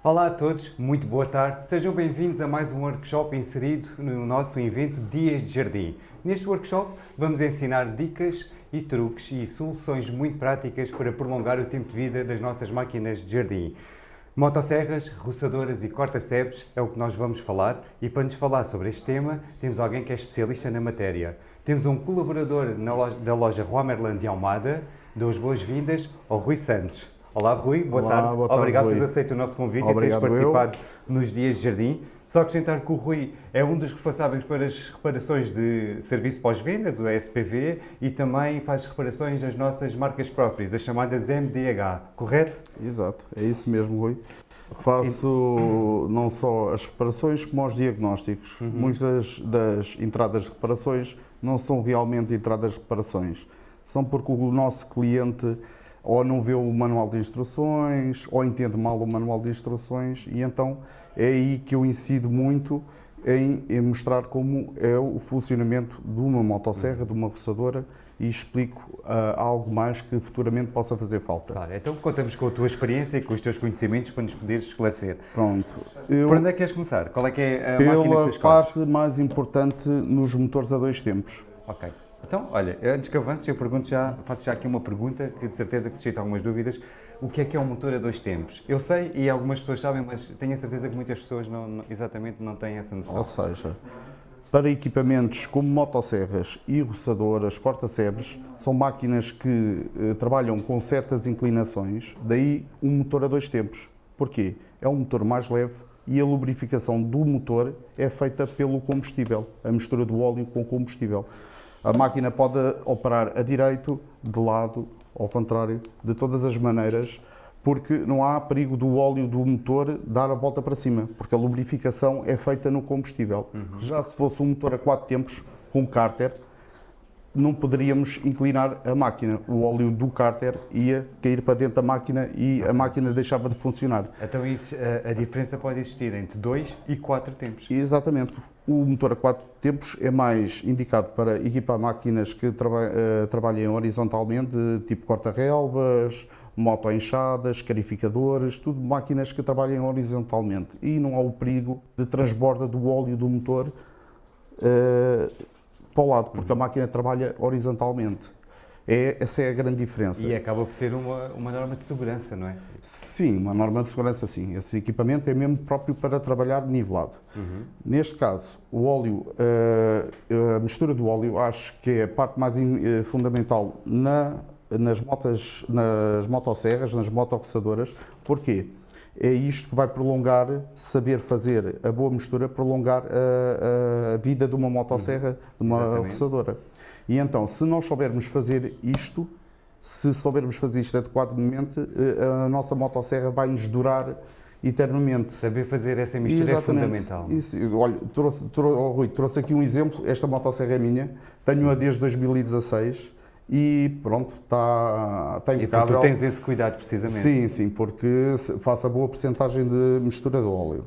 Olá a todos, muito boa tarde. Sejam bem-vindos a mais um workshop inserido no nosso evento Dias de Jardim. Neste workshop vamos ensinar dicas e truques e soluções muito práticas para prolongar o tempo de vida das nossas máquinas de jardim. Motosserras, roçadoras e corta-cepes é o que nós vamos falar e para nos falar sobre este tema temos alguém que é especialista na matéria. Temos um colaborador loja, da loja Romerland de Almada. Dou as boas-vindas ao Rui Santos. Olá Rui, boa Olá, tarde. Boa tarde, Obrigado por teres aceito o nosso convite Obrigado e teres eu. participado nos Dias de Jardim. Só acrescentar que o Rui é um dos responsáveis para as reparações de serviço pós-venda, do SPV, e também faz reparações nas nossas marcas próprias, as chamadas MDH, correto? Exato, é isso mesmo, Rui. Faço não só as reparações como os diagnósticos. Uhum. Muitas das entradas de reparações não são realmente entradas de reparações. São porque o nosso cliente ou não vê o manual de instruções ou entende mal o manual de instruções e então é aí que eu incido muito em, em mostrar como é o funcionamento de uma motosserra, de uma roçadora e explico ah, algo mais que futuramente possa fazer falta. Claro, então contamos com a tua experiência e com os teus conhecimentos para nos poderes esclarecer. Pronto. Eu, Por onde é que queres começar? Qual é que é a máquina que tu pela escolhes? parte mais importante nos motores a dois tempos. Ok. Então, olha, antes que avances, eu pergunto já, faço já aqui uma pergunta que de certeza que suscita algumas dúvidas. O que é que é um motor a dois tempos? Eu sei e algumas pessoas sabem, mas tenho a certeza que muitas pessoas não, não- exatamente não têm essa noção. Ou seja, para equipamentos como motosserras e roçadoras, corta-sebres, são máquinas que eh, trabalham com certas inclinações, daí um motor a dois tempos. Porquê? É um motor mais leve e a lubrificação do motor é feita pelo combustível, a mistura do óleo com combustível. A máquina pode operar a direito, de lado, ao contrário, de todas as maneiras, porque não há perigo do óleo do motor dar a volta para cima, porque a lubrificação é feita no combustível. Já se fosse um motor a quatro tempos, com cárter, não poderíamos inclinar a máquina. O óleo do cárter ia cair para dentro da máquina e a máquina deixava de funcionar. Então isso, a, a diferença pode existir entre dois e quatro tempos. Exatamente. O motor a quatro tempos é mais indicado para equipar máquinas que traba eh, trabalhem horizontalmente, tipo corta-relvas, moto-enxadas, carificadores, tudo máquinas que trabalhem horizontalmente. E não há o perigo de transborda do óleo do motor eh, para o lado, porque a máquina trabalha horizontalmente. É, essa é a grande diferença. E acaba por ser uma, uma norma de segurança, não é? Sim, uma norma de segurança sim. Esse equipamento é mesmo próprio para trabalhar nivelado. Neste caso, o óleo, eh, a mistura do óleo, acho que é a parte mais eh, fundamental na, nas, motas, nas motosserras, nas motorroçadoras. Porquê? É isto que vai prolongar, saber fazer a boa mistura, prolongar a, a vida de uma motosserra, de uma Exatamente. roçadora. E então, se nós soubermos fazer isto, se soubermos fazer isto adequadamente, eh, a nossa motosserra vai nos durar eternamente. Saber fazer essa mistura é Exatamente. fundamental. Isso, olha, trouxe, trou- oh, Rui, trouxe aqui um exemplo. Esta motosserra é minha, tenho-a desde 2016 e pronto, está, está E porque impecável. tu tens esse cuidado, precisamente. Sim, sim, porque se- faço a boa porcentagem de mistura de óleo.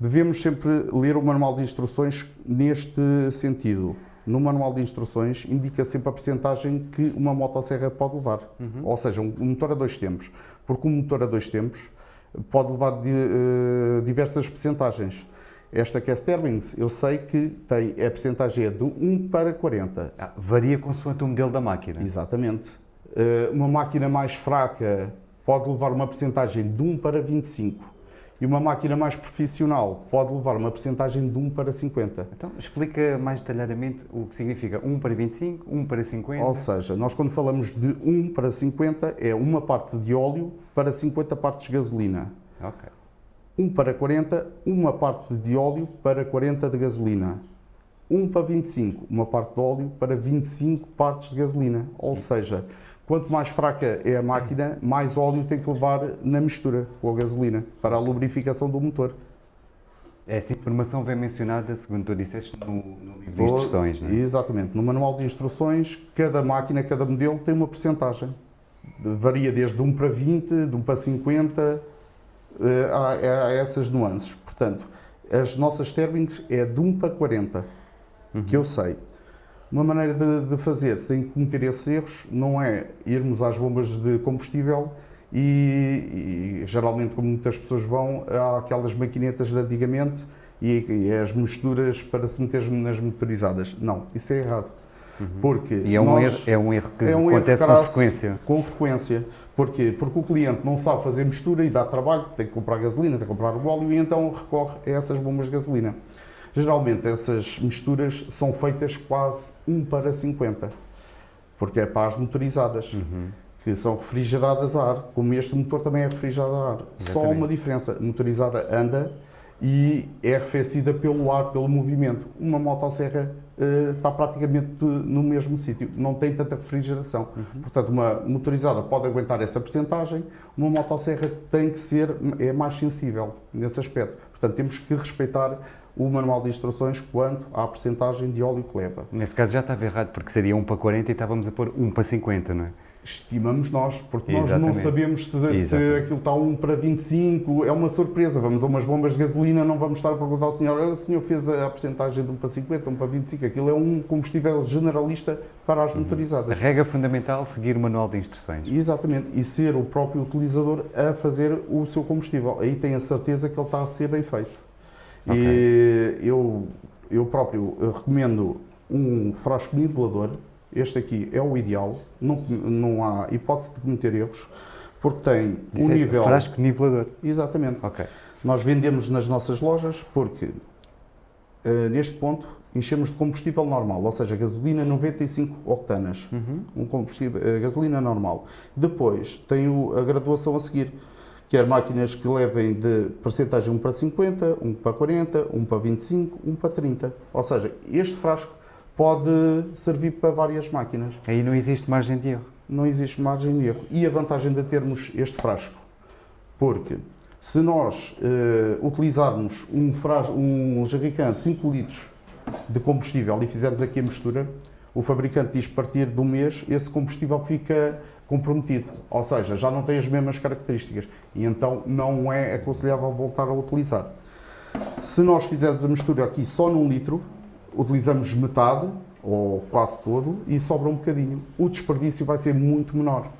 Devemos sempre ler o manual de instruções neste sentido. No manual de instruções indica sempre a porcentagem que uma motosserra pode levar. Ou seja, um motor a dois tempos. Porque um motor a dois tempos pode levar eh, diversas porcentagens. Esta que é eu sei que tem, a porcentagem é de 1 para 40. Ah, varia consoante o modelo da máquina. Exatamente. Eh, Uma máquina mais fraca pode levar uma percentagem de 1 para 25 e uma máquina mais profissional pode levar uma percentagem de 1 para 50. Então, explica mais detalhadamente o que significa 1 para 25, 1 para 50. Ou seja, nós quando falamos de 1 para 50 é uma parte de óleo para 50 partes de gasolina. Ok. 1 para 40, uma parte de óleo para 40 de gasolina. 1 para 25, uma parte de óleo para 25 partes de gasolina. Ou seja, quanto mais fraca é a máquina, mais óleo tem que levar na mistura com a gasolina para a lubrificação do motor. Essa informação vem mencionada, segundo tu disseste, no, no livro de instruções, não é? Exatamente. No manual de instruções, cada máquina, cada modelo tem uma percentagem. Varia desde 1 para 20, de 1 para 50, eh, há, há essas nuances. Portanto, as nossas términos é de 1 para 40, que eu sei. Uma maneira de, de fazer sem cometer esses erros não é irmos às bombas de combustível e, e geralmente como muitas pessoas vão, há aquelas maquinetas de antigamente e, e as misturas para se meter nas motorizadas. Não, isso é errado. Porque E é um, nós- erro, é um erro que é um erro acontece com crasso, frequência. Com frequência. Porquê? Porque o cliente não sabe fazer mistura e dá trabalho, tem que comprar gasolina, tem que comprar o óleo e então recorre a essas bombas de gasolina. Geralmente essas misturas são feitas quase 1 para 50, porque é para as motorizadas, que são refrigeradas a ar, como este motor também é refrigerado a ar. Só Exatamente. uma diferença, a motorizada anda e é arrefecida pelo ar, pelo movimento. Uma motosserra está praticamente no mesmo sítio, não tem tanta refrigeração. Portanto, uma motorizada pode aguentar essa porcentagem, uma motosserra tem que ser, é mais sensível nesse aspecto. Portanto, temos que respeitar o manual de instruções quanto à porcentagem de óleo que leva. Nesse caso já estava errado, porque seria 1 para 40 e estávamos a pôr 1 para 50, não é? Estimamos nós, porque nós Exatamente. não sabemos se, se aquilo está 1 para 25, é uma surpresa. Vamos a umas bombas de gasolina, não vamos estar a perguntar ao senhor, "Olha, o senhor fez a, a porcentagem de 1 para 50, 1 para 25, aquilo é um combustível generalista para as A motorizadas. regra fundamental seguir o manual de instruções. Exatamente, e ser o próprio utilizador a fazer o seu combustível. Aí tem a certeza que ele está a ser bem feito. E eu, eu próprio eh, recomendo um frasco nivelador. Este aqui é o ideal, não, não há hipótese de cometer erros, porque tem o Disseste nível. Frasco nivelador. Exatamente. Ok. Nós vendemos nas nossas lojas porque, eh, neste ponto, enchemos de combustível normal, ou seja, gasolina 95 octanas. Um combustível, eh, gasolina normal. Depois tem o- a graduação a seguir, quer máquinas que levem de percentagem 1 para 50, 1 para 40, 1 para 25, 1 para 30. Ou seja, este frasco pode servir para várias máquinas Aí não existe margem de erro. não existe margem de erro. E a vantagem de termos este frasco? Porque se nós eh, utilizarmos um, frasco, um de 5 litros de combustível e fizermos aqui a mistura, o fabricante diz que a partir do mês esse combustível fica comprometido, ou seja, já não tem as mesmas características e então não é aconselhável voltar a utilizar. Se nós fizermos a mistura aqui só num litro, utilizamos metade ou quase todo e sobra um bocadinho. O desperdício vai ser muito menor.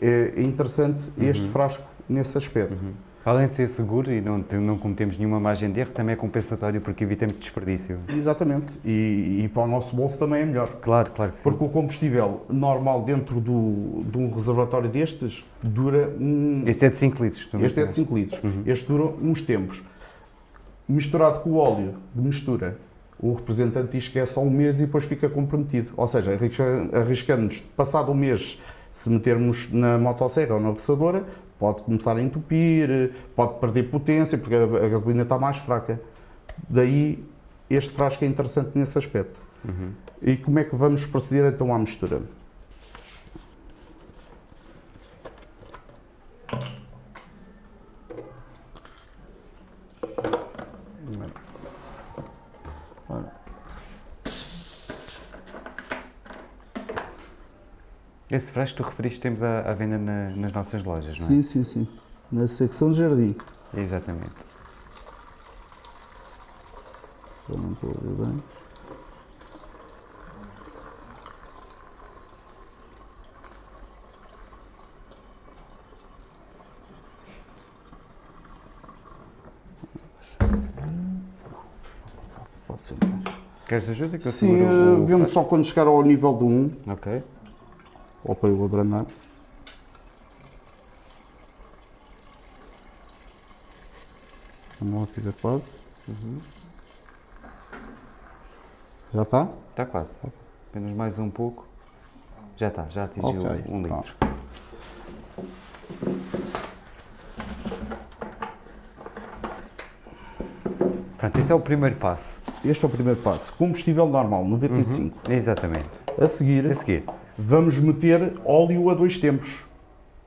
É interessante este frasco nesse aspecto. Além de ser seguro e não, não cometemos nenhuma margem de erro, também é compensatório porque evitamos desperdício. Exatamente. E, e para o nosso bolso também é melhor. Claro, claro que sim. Porque o combustível normal dentro do, de um reservatório destes dura um, Este é de 5 litros. Este é de mencionaste. 5 litros. Este dura uns tempos. Misturado com o óleo de mistura, o representante diz que é só um mês e depois fica comprometido. Ou seja, arrisca- arriscamos, passado um mês, se metermos na motosserra ou na roçadora, pode começar a entupir, pode perder potência, porque a, gasolina está mais fraca. Daí, este frasco é interessante nesse aspecto. E como é que vamos proceder então à mistura? Que tu referiste temos à, venda na- nas nossas lojas, não é? Sim, sim, sim. Na secção de jardim. Exatamente. Eu não estou a ver bem. Pode ser mais. Queres ajuda? Que eu Sim, eh, vemos só quando chegar ao nível do 1, frasco? Ok. Eu abrandar. Vamos lá, fica quase. Já está? Está quase. Apenas mais um pouco. Já está, já atingiu Ok, um tá. litro. Pronto, esse é o primeiro passo. Este é o primeiro passo. Combustível normal, 95. Exatamente. A seguir, A seguir, vamos meter óleo a dois tempos.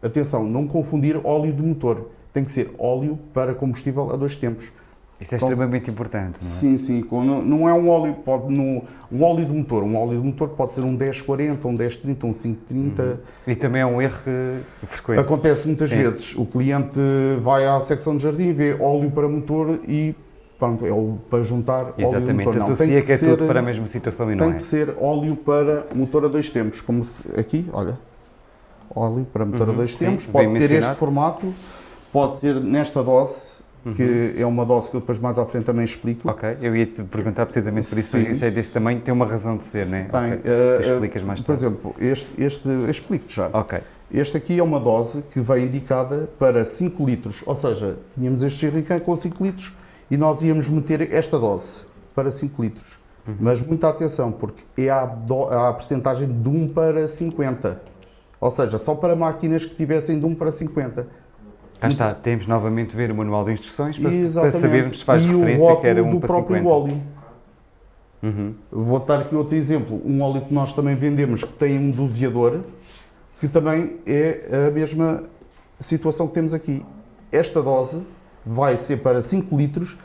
Atenção, não confundir óleo de motor. Tem que ser óleo para combustível a dois tempos. isso é Então- extremamente importante, não é? Sim, sim. Não, não é um óleo, pode, no, um óleo de motor. Um óleo de motor pode ser um 1040, um 1030, um 530. E também é um erro que- frequente. Acontece muitas Sim. vezes. O cliente vai à secção de jardim, vê óleo para motor e pronto, é o para juntar óleo de Exatamente, motor. Não, tem associa que é ser- tudo para a mesma situação e não Tem é. que ser óleo para motor a dois tempos, como se- aqui, olha. óleo para motor a Uhum, dois sim, tempos, bem pode ter este mencionado. formato, pode ser nesta dose, Uhum. que é uma dose que eu depois mais à frente também explico. Ok, eu ia te perguntar precisamente por isso, isso é deste tamanho, tem uma razão de ser, não é? Ok. eh, Tu eh, explicas mais Por tarde. exemplo, este, este explico-te já. Ok, Este aqui é uma dose que vem indicada para 5 litros, ou seja, tínhamos este jerrycan com 5 litros e nós íamos meter esta dose para 5 litros. Uhum. Mas muita atenção, porque é a, do, a percentagem de 1 para 50. Ou seja, só para máquinas que tivessem de 1 para 50. cá está, temos novamente ver o manual de instruções para, para sabermos se faz e referência que era 1 do para próprio 50. óleo. Uhum. Vou dar aqui outro exemplo. Um óleo que nós também vendemos que tem um doseador, que também é a mesma situação que temos aqui. Esta dose vai ser para 5 litros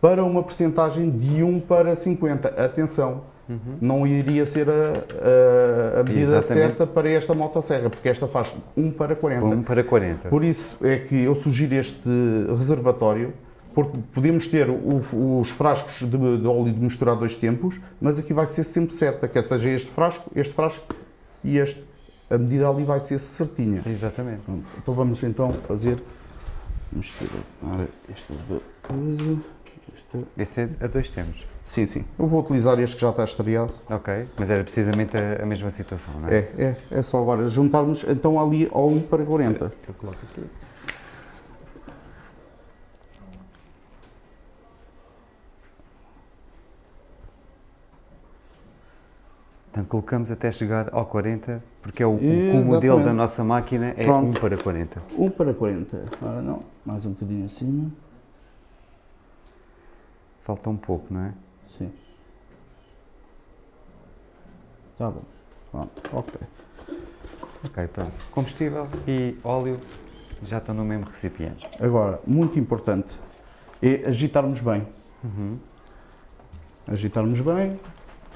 para uma percentagem de 1 para 50. Atenção, não iria ser a, a- a medida Exatamente. certa para esta motosserra, porque esta faz 1 para 40. 1 para 40. Por isso é que eu sugiro este reservatório, porque podemos ter o- os frascos de, de óleo de misturar dois tempos, mas aqui vai ser sempre certa, quer seja este frasco, este frasco e este. A medida ali vai ser certinha. Exatamente. Então vamos então fazer misturar esta da coisa. Esta. Esse é a dois tempos. Sim, sim. Eu vou utilizar este que já está estreado. Ok, mas era precisamente a, a mesma situação, não é? É, é, é só agora juntarmos então ali ao 1 para 40. Eu coloco aqui. Portanto, colocamos até chegar ao 40, porque é o, o, modelo da nossa máquina é Pronto. 1 para 40. 1 para 40. Ora não, mais um bocadinho acima. Falta um pouco, não é? Sim. Tá bom. Pronto, ok. Ok, pronto. Combustível e óleo já estão no mesmo recipiente. Agora, muito importante é agitarmos bem. Uhum. Agitarmos bem.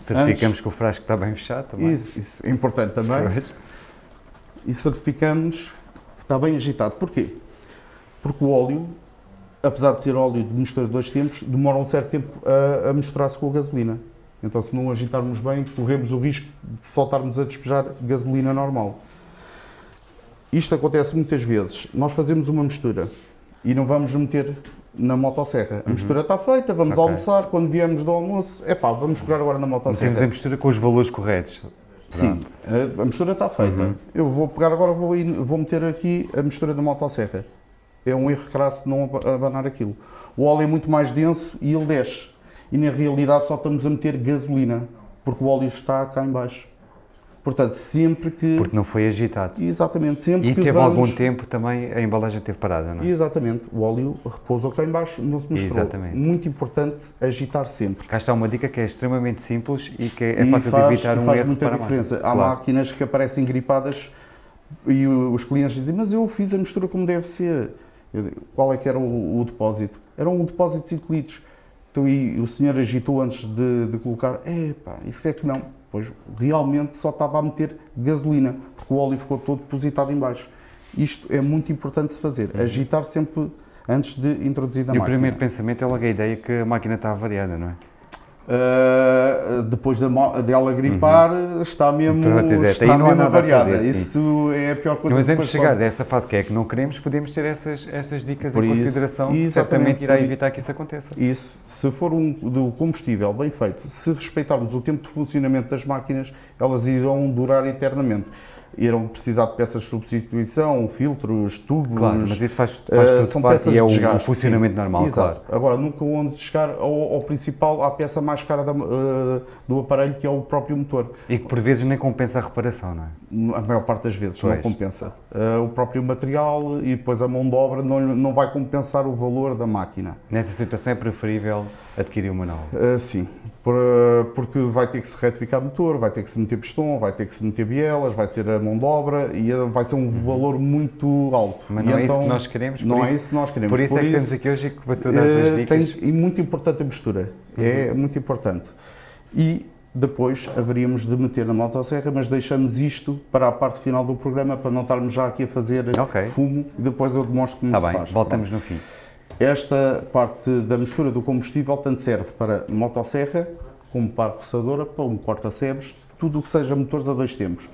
Certificamos que o frasco está bem fechado também. Isso, isso é importante também. Pois. E certificamos que está bem agitado. Porquê? Porque o óleo, apesar de ser óleo de mistura de dois tempos, demora um certo tempo a, a misturar-se com a gasolina. Então, se não agitarmos bem, corremos o risco de só estarmos a despejar gasolina normal. Isto acontece muitas vezes. Nós fazemos uma mistura e não vamos meter na motosserra. A mistura está feita, vamos Ok. almoçar, quando viemos do almoço, é pá, vamos pegar agora na Não temos motosserra. a mistura com os valores corretos. Sim, a, a mistura está feita. Eu vou pegar agora, vou, ir- vou meter aqui a mistura da motosserra. É um erro crasso não aba- abanar aquilo. O óleo é muito mais denso e ele desce. E na realidade só estamos a meter gasolina, porque o óleo está cá em baixo. Portanto, sempre que... Porque não foi agitado. Exatamente, sempre E que teve vamos... algum tempo também, a embalagem teve parada, não é? Exatamente, o óleo repousou cá em baixo, não se misturou. Exatamente. Muito importante agitar sempre. Cá está uma dica que é extremamente simples e que é E fácil faz, de evitar um faz erro muita diferença. Há Claro. máquinas que aparecem gripadas e os clientes dizem, mas eu fiz a mistura como deve ser. Digo, qual é que era o, o depósito? Era um depósito de 5 litros. Então, e o senhor agitou antes de, de colocar, é pá, isso é que não. Pois realmente só estava a meter gasolina, porque o óleo ficou todo depositado em baixo. Isto é muito importante de fazer, agitar sempre antes de introduzir na Uhum. E o máquina. primeiro pensamento é logo a ideia que a máquina está variada, não é? Uh, depois da dela gripar, está mesmo, Pronto, exato. está mesmo a variada. fazer. Isso é a pior coisa Mas que antes de depois chegar pode- dessa fase que é que não queremos, podemos ter essas, estas dicas Por em isso, consideração, certamente irá evitar que isso aconteça. Isso, se for um do combustível bem feito, se respeitarmos o tempo de funcionamento das máquinas, elas irão durar eternamente. Irão precisar de peças de substituição, filtros, tubos. Claro, mas isso faz, faz Uh, tudo são parte peças e é o, o funcionamento sim. normal, Exato. claro. Agora, nunca onde chegar ao, ao principal, à peça mais cara da- uh, do aparelho, que é o próprio motor. E que por vezes nem compensa a reparação, não é? A maior parte das vezes não Pois. compensa. Uh, o próprio material e depois a mão de obra não, não vai compensar o valor da máquina. Nessa situação é preferível adquirir o manual. Uh, sim, porque vai ter que se retificar motor, vai ter que se meter pistão, vai ter que se meter bielas, vai ser a mão de obra e vai ser um valor muito alto. Mas E não é isso então, que nós queremos, por Não é isso- isso que nós queremos. Por isso é que estamos aqui hoje para Eh, as dicas. tem- e muito importante a mistura. É muito importante. E depois haveríamos de meter na motosserra, mas deixamos isto para a parte final do programa para não estarmos já aqui a fazer Ok. fumo e depois eu demonstro como Está se bem, faz. voltamos no fim. Esta parte da mistura do combustível tanto serve para motosserra, como para a roçadora, para um corta-sebes, tudo o que seja motores a dois tempos.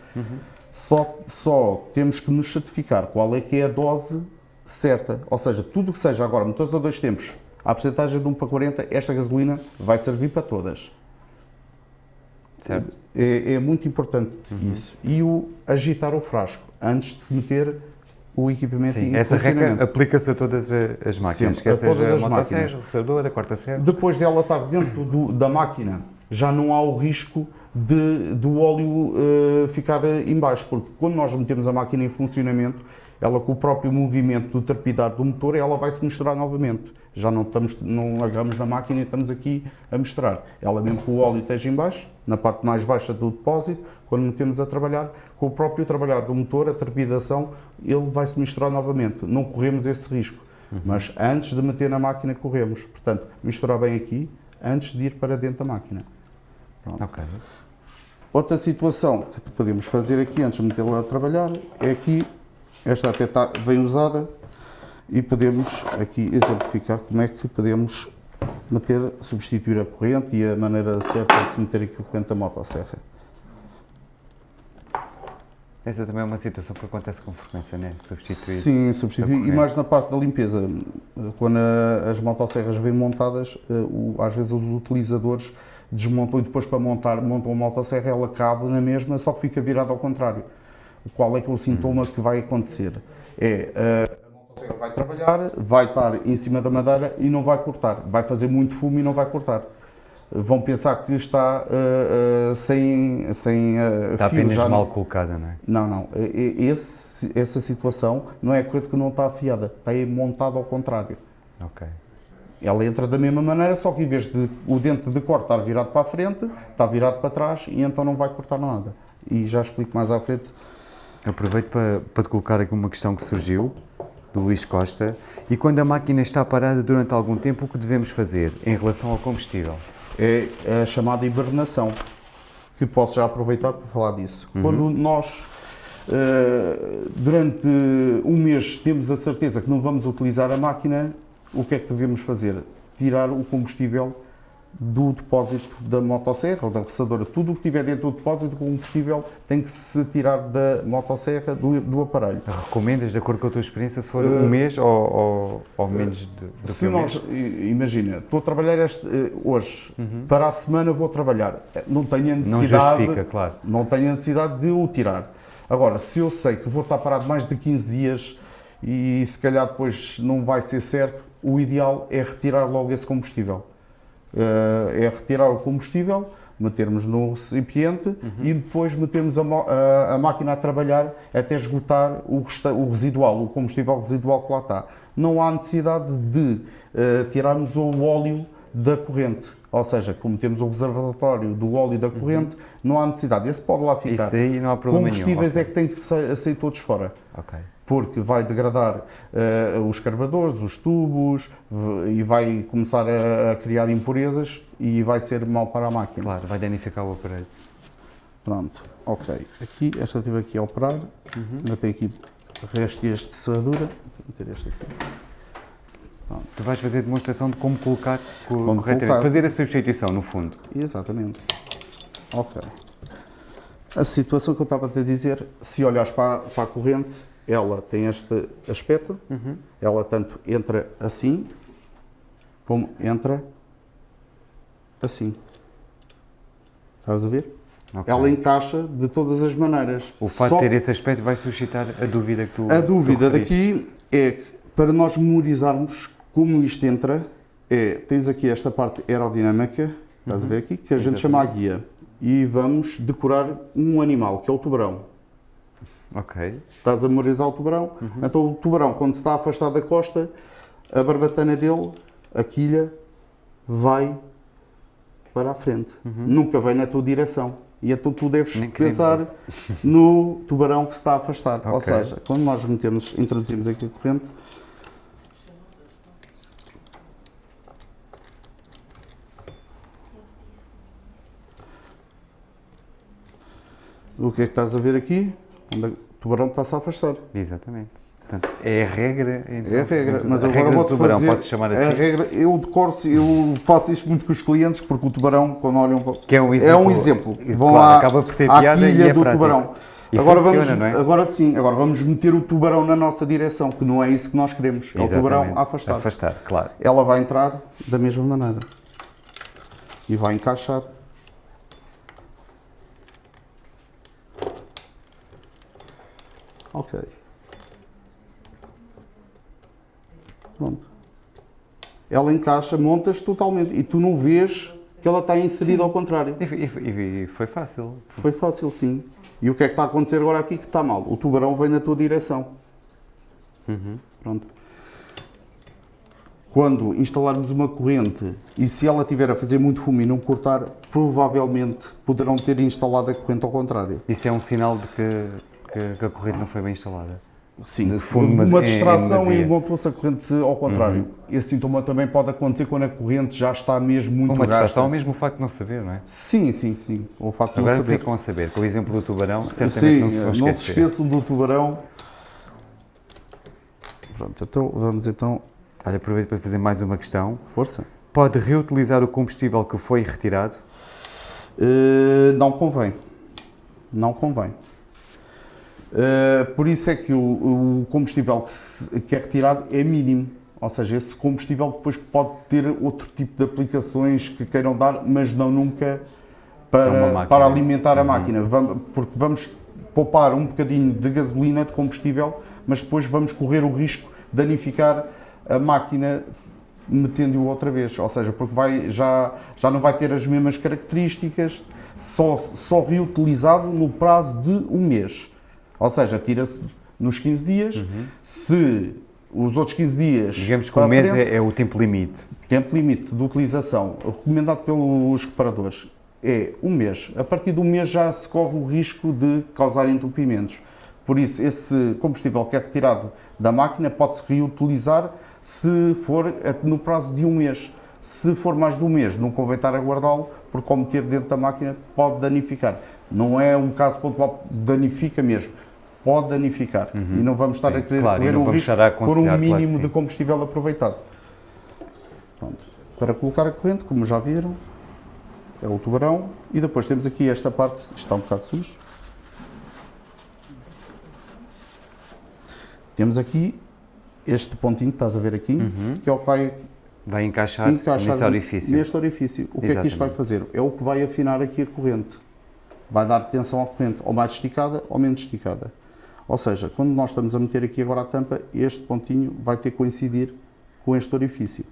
Só, só temos que nos certificar qual é que é a dose certa. Ou seja, tudo que seja agora motores a dois tempos, a porcentagem de 1 para 40, esta gasolina vai servir para todas. Certo. É, é muito importante isso. E o agitar o frasco antes de se meter o equipamento Sim, essa regra aplica-se a todas a- as máquinas, Sempre, a todas seja as a máquinas. motosserra, roçadora, quarta-serra. Depois dela estar dentro do- da máquina, já não há o risco de, do óleo eh, ficar eh, em baixo, porque quando nós metemos a máquina em funcionamento, ela com o próprio movimento do trepidar do motor, ela vai se misturar novamente. Já não, estamos, não agarramos na máquina e estamos aqui a misturar. Ela mesmo que o óleo esteja em baixo, na parte mais baixa do depósito, quando metemos a trabalhar, com o próprio trabalhar do motor, a trepidação, ele vai se misturar novamente. Não corremos esse risco. Mas antes de meter na máquina, corremos. Portanto, misturar bem aqui, antes de ir para dentro da máquina. Ok. Outra situação que podemos fazer aqui, antes de metê-la a trabalhar, é aqui, esta até está bem usada, e podemos aqui exemplificar como é que podemos meter, substituir a corrente e a maneira certa de se meter aqui a corrente da motosserra. Essa também é uma situação que acontece com frequência, né? Substituir. Sim, substituir. E mais na parte da limpeza, quando a- as motosserras vêm montadas, eh, o- às vezes os utilizadores desmontam e depois para montar, montam a motosserra, ela cabe na mesma, só que fica virada ao contrário. Qual é que é o sintoma que vai acontecer? É, eh, motosserra vai trabalhar, vai estar em cima da madeira e não vai cortar. Vai fazer muito fumo e não vai cortar. Vão pensar que está eh, eh, sem, sem eh, Está fio, apenas não- mal colocada, não é? não, não. Esse, essa situação não é a corrente que não está afiada, está montada ao contrário. Ok. Ela entra da mesma maneira, só que em vez de o dente de corte estar virado para a frente, está virado para trás e então não vai cortar nada. E já explico mais à frente. Aproveito para, para te colocar aqui uma questão que surgiu, do Luís Costa. E quando a máquina está parada durante algum tempo, o que devemos fazer em relação ao combustível? É a chamada hibernação, que posso já aproveitar para falar disso. Quando nós, eh, durante um mês, temos a certeza que não vamos utilizar a máquina, o que é que devemos fazer? Tirar o combustível do depósito da motosserra ou da roçadora. Tudo o que tiver dentro do depósito do combustível tem que se tirar da motosserra, do, do aparelho. Recomendas, de acordo com a tua experiência, se for um mês ou, ou, ou menos de, do que Se um nós, imagina, estou a trabalhar este, eh, hoje, para a semana vou trabalhar, Eh, não tenho a Não necessidade, justifica, claro. não tenho a necessidade de o tirar. Agora, se eu sei que vou estar parado mais de 15 dias e se calhar depois não vai ser certo, o ideal é retirar logo esse combustível. Eh, é retirar o combustível, metermos no recipiente e depois metermos a, a- a máquina a trabalhar até esgotar o, o residual, o combustível residual que lá está. Não há necessidade de eh, tirarmos o óleo da corrente. Ou seja, como temos o reservatório do óleo da corrente, não há necessidade. Esse pode lá ficar. Isso aí não há problema nenhum. Combustíveis é que têm que sa- sair todos fora Ok. Porque vai degradar eh, os carburadores, os tubos e vai começar a, a criar impurezas e vai ser mau para a máquina. Claro, vai danificar o aparelho. Pronto, ok. Aqui, esta estive aqui a operar, Uhum. ainda tem aqui restos de serradura. Vou meter este aqui. Tu vais fazer demonstração de como colocar co- Como corretamente. colocar. Fazer a substituição, no fundo. Exatamente. Ok. A situação que eu estava a te dizer, se olhares para, a- para a corrente, ela tem este aspecto, ela tanto entra assim, como entra assim. Estás a ver? Ok. Ela encaixa de todas as maneiras. O facto Só de ter esse aspecto vai suscitar a dúvida que tu a tu dúvida referiste. daqui é que, para nós memorizarmos como isto entra, é, tens aqui esta parte aerodinâmica, estás a ver aqui, que a gente chama a guia. E vamos decorar um animal, que é o tubarão. Ok. Estás a memorizar o tubarão? Então o tubarão, quando se está a afastar da costa, a barbatana dele, a quilha, vai para a frente. Nunca vem na tua direção. E então tu deves Nem pensar no tubarão que se está a afastar. Ou Ok. seja, quando nós metemos, introduzimos aqui a corrente, o que é que estás a ver aqui? Onde o tubarão está-se a afastar. Exatamente. Portanto, é a regra. Então, É a regra, mas a agora vou-te tubarão, fazer... pode-se chamar é a assim. regra, eu decoro, eu faço isto muito com os clientes, porque o tubarão, quando olham para... Que é um É exemplo. um exemplo. Claro, Vão à, acaba por ser à piada e quilha é do prático. tubarão. E agora funciona, vamos, é? agora sim, agora vamos meter o tubarão na nossa direção, que não é isso que nós queremos. É o tubarão Exatamente. a afastar. Afastar, claro. Ela vai entrar da mesma maneira e vai encaixar. Ok. Pronto. Ela encaixa, montas totalmente e tu não vês que ela está inserida ao contrário. E, e- foi fácil. Foi fácil, sim. E o que é que está a acontecer agora aqui que está mal? O tubarão vem na tua direção. Pronto. Quando instalarmos uma corrente e se ela estiver a fazer muito fumo e não cortar, provavelmente poderão ter instalado a corrente ao contrário. Isso é um sinal de que, que- que a corrente não foi bem instalada. Sim, fundo, uma é- é distração e montou-se a corrente ao contrário. Esse sintoma também pode acontecer quando a corrente já está mesmo muito Uma gasta. distração, mesmo o facto de não saber, não é? Sim, sim, sim. O facto de Agora não saber. ficam a saber. Com o exemplo do tubarão, certamente Sim, não se vão não se esquecer. esqueçam do tubarão. Pronto, então vamos então. Olha, aproveito para fazer mais uma questão. Força. Pode reutilizar o combustível que foi retirado? Uh, não convém. Não convém. Uh, por isso é que o, o combustível que, se- que é retirado é mínimo. Ou seja, esse combustível depois pode ter outro tipo de aplicações que queiram dar, mas não nunca Para uma para, alimentar a máquina. Vamos, porque vamos poupar um bocadinho de gasolina, de combustível, mas depois vamos correr o risco de danificar a máquina metendo-o outra vez, ou seja, porque vai, já, já não vai ter as mesmas características, só, só reutilizado no prazo de um mês. Ou seja, tira-se nos 15 dias, se os outros 15 dias. Digamos que o mês frente, é, é o tempo limite. Tempo limite de utilização recomendado pelos reparadores é um mês. A partir do mês já se corre o risco de causar entupimentos. Por isso, esse combustível que é retirado da máquina pode-se reutilizar se for no prazo de um mês. Se for mais de um mês, não convém estar a guardá-lo, porque ao meter dentro da máquina pode danificar. Não é um caso pontual, danifica mesmo. Pode danificar. E não vamos estar Sim, a querer claro, correr o risco por um claro mínimo sim. de combustível aproveitado. Pronto. Para colocar a corrente, como já viram, é o tubarão. E depois temos aqui esta parte, está um bocado sujo. Temos aqui este pontinho que estás a ver aqui, Uhum. que é o que vai Vai encaixar, encaixar nesse orifício. neste orifício. O que é que isto vai fazer? É o que vai afinar aqui a corrente. Vai dar tensão à corrente, ou mais esticada ou menos esticada. Ou seja, quando nós estamos a meter aqui agora a tampa, este pontinho vai ter que coincidir com este orifício.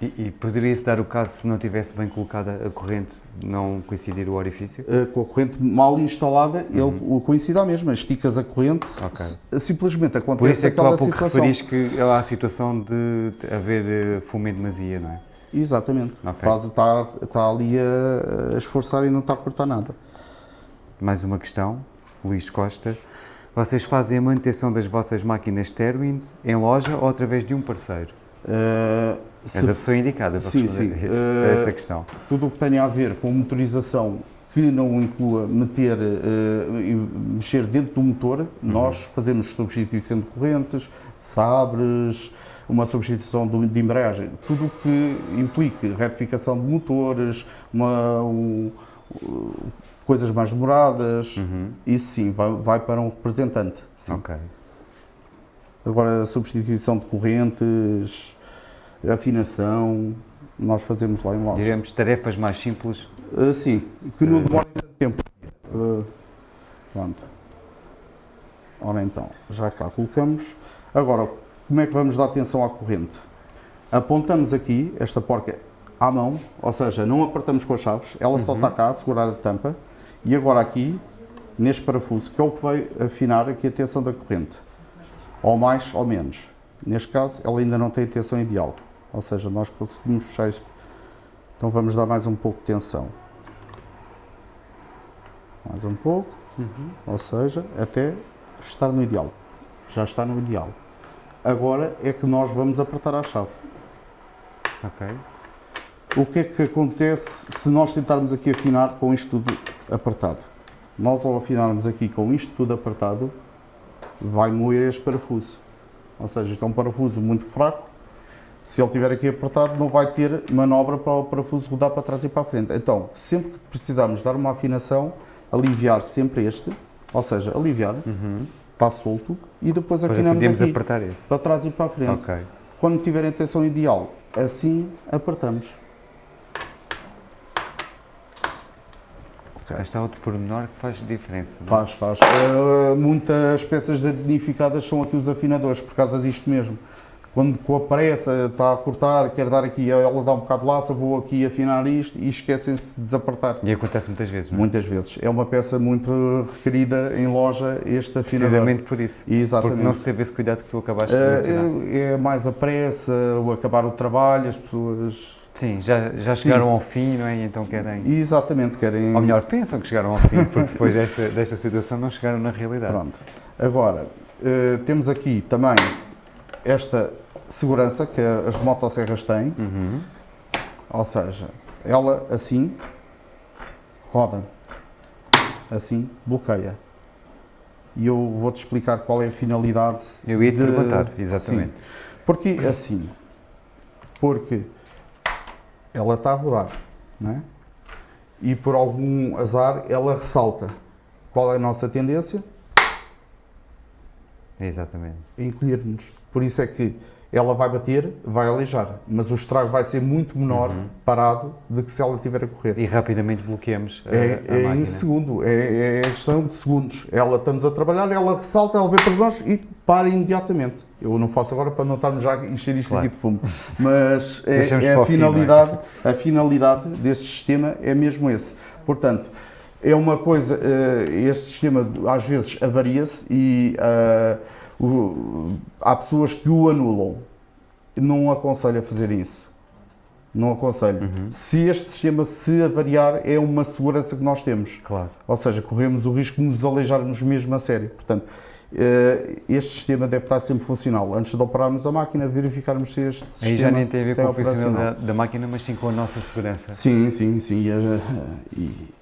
E, e poderia-se dar o caso se não tivesse bem colocada a corrente, não coincidir o orifício? Uh, com a corrente mal instalada, ele o coincide à mesma. Esticas a corrente, Uhum. Ok. s- simplesmente acontece Por isso é que tu há pouco situação. referiste que há a situação de haver eh, fumo em demasia, não é? Exatamente. Ok. Faz, está, está ali a, a esforçar e não está a cortar nada. Mais uma questão, Luís Costa. Vocês fazem a manutenção das vossas máquinas Terwins em loja ou através de um parceiro? Uh, És a pessoa indicada para Sim, responder sim. este- Eh, esta questão. tudo o que tenha a ver com motorização que não inclua meter, e mexer dentro do motor, nós fazemos substituição de correntes, sabres, uma substituição de embreagem, tudo o que implique retificação de motores, uma, um, uh, coisas mais demoradas, isso sim, vai, vai para um representante. Sim. Ok. Agora, substituição de correntes, afinação, nós fazemos lá em loja. Diremos tarefas mais simples. Uh, sim, que não demora tanto tempo. Uh, pronto. Ora então, já cá colocamos. Agora, como é que vamos dar atenção à corrente? Apontamos aqui esta porca à mão, ou seja, não apertamos com as chaves, ela só está cá a segurar a tampa. E agora aqui, neste parafuso, que é o que vai afinar aqui a tensão da corrente. Ou mais ou menos. Neste caso, ela ainda não tem a tensão ideal. Ou seja, nós conseguimos fechar isto. Então vamos dar mais um pouco de tensão. Mais um pouco. Ou seja, até estar no ideal. Já está no ideal. Agora é que nós vamos apertar a chave. Ok. O que é que acontece se nós tentarmos aqui afinar com isto tudo apertado? Nós ao afinarmos aqui com isto tudo apertado, vai moer este parafuso. Ou seja, isto é um parafuso muito fraco. Se ele estiver aqui apertado, não vai ter manobra para o parafuso rodar para trás e para a frente. Então, sempre que precisarmos dar uma afinação, aliviar sempre este, ou seja, aliviar, está solto, e depois Para afinamos podemos aqui, apertar esse. para trás e para a frente. Ok. Quando tiverem a tensão ideal, assim apertamos. Aí está outro pormenor que faz diferença. não é? Faz, faz. Eh, muitas peças danificadas são aqui os afinadores, por causa disto mesmo. Quando com a pressa está a cortar, quer dar aqui, ela dá um bocado de laça, vou aqui afinar isto e esquecem-se de desapertar. E acontece muitas vezes, não é? Muitas vezes. É uma peça muito requerida em loja, este afinador. Precisamente por isso. Exatamente. Porque não se teve esse cuidado que tu acabaste de mencionar. Eh, é mais a pressa, o acabar o trabalho, as pessoas. Sim, já, já Sim. chegaram ao fim, não é? E então querem. Exatamente, querem. Ou melhor, pensam que chegaram ao fim, porque depois desta, desta situação não chegaram na realidade. Pronto. Agora, eh, temos aqui também esta segurança que as motosserras têm, Uhum. ou seja, ela assim roda, assim bloqueia. E eu vou-te explicar qual é a finalidade. Eu ia te de- perguntar, exatamente. Sim. Porquê assim? Porque ela está a rodar, não é? E por algum azar ela ressalta. Qual é a nossa tendência? Exatamente. encolher-nos. Por isso é que ela vai bater, vai aleijar, mas o estrago vai ser muito menor Uhum. parado do que se ela estiver a correr. E rapidamente bloqueamos a, É, a é máquina. em segundo, é, é questão de segundos. Ela estamos a trabalhar, ela ressalta, ela vê para nós e para imediatamente. Eu não faço agora para não estarmos já a encher isto Claro. aqui de fumo. Mas é, é a o fim, não é? finalidade, a finalidade deste sistema é mesmo esse. Portanto, é uma coisa, eh, este sistema às vezes avaria-se e eh, o- há pessoas que o anulam. Não aconselho a fazer isso. Não aconselho. Uhum. Se este sistema se avariar, é uma segurança que nós temos. Claro. Ou seja, corremos o risco de nos aleijarmos mesmo a sério. Portanto, eh, este sistema deve estar sempre funcional. Antes de operarmos a máquina, verificarmos se este sistema Aí já nem tem a ver com a funcionalidade da máquina, mas sim com a nossa segurança. Sim, sim, sim. E, e-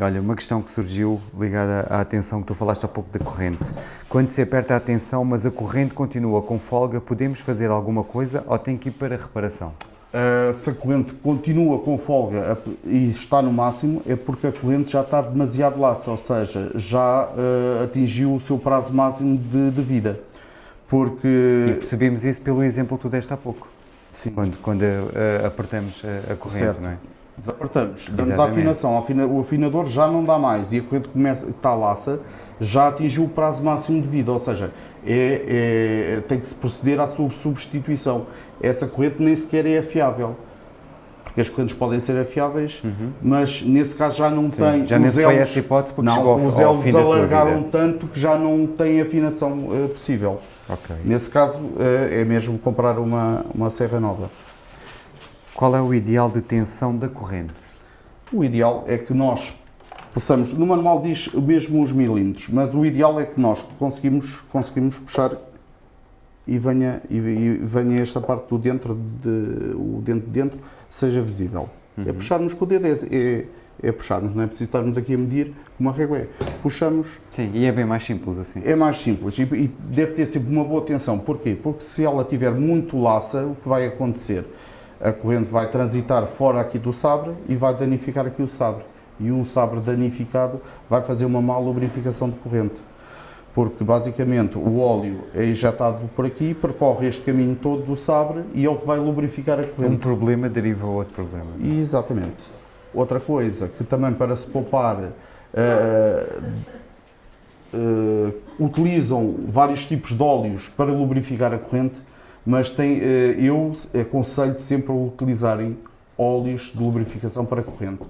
Olha, uma questão que surgiu ligada à atenção que tu falaste há pouco da corrente. Quando se aperta a tensão, mas a corrente continua com folga, podemos fazer alguma coisa ou tem que ir para a reparação? Uh, se a corrente continua com folga e está no máximo, é porque a corrente já está demasiado laça, ou seja, já uh, atingiu o seu prazo máximo de, de vida. E Porque. percebemos isso pelo exemplo que tu deste há pouco, Sim, quando, quando eh, apertamos a, a corrente, Certo. não é? Desapertamos, damos a afinação, afina- o afinador já não dá mais e a corrente começa, está laça, já atingiu o prazo máximo de vida, ou seja, é, é- tem que se proceder à sua substituição. Essa corrente nem sequer é afiável. Porque as correntes podem ser afiáveis, mas nesse caso já não Uhum. Sim, tem. já os nem foi elos- essa hipótese porque não, chegou ao, os sua alargaram tanto que já não tem afinação eh, possível. Ok. Nesse caso, eh, é mesmo comprar uma, uma serra nova. Qual é o ideal de tensão da corrente? O ideal é que nós possamos, no manual diz mesmo os milímetros, mas o ideal é que nós conseguimos, conseguimos puxar e venha, e, venha esta parte do dentro, de, o dentro de dentro, seja visível. É puxarmos com o dedo, é, é, é puxarmos, não é preciso estarmos aqui a medir uma régua é. Puxamos, Sim, e é bem mais simples assim. é mais simples e, e deve ter sempre uma boa tensão. Porquê? Porque se ela tiver muito laça, o que vai acontecer? A corrente vai transitar fora aqui do sabre e vai danificar aqui o sabre. E um sabre danificado vai fazer uma má lubrificação de corrente. Porque basicamente o óleo é injetado por aqui, percorre este caminho todo do sabre e é o que vai lubrificar a Um corrente. problema deriva a outro problema. Exatamente. Outra coisa que também para se poupar eh, eh, utilizam vários tipos de óleos para lubrificar a corrente, mas tem, eh, eu aconselho sempre a utilizarem óleos de lubrificação para corrente.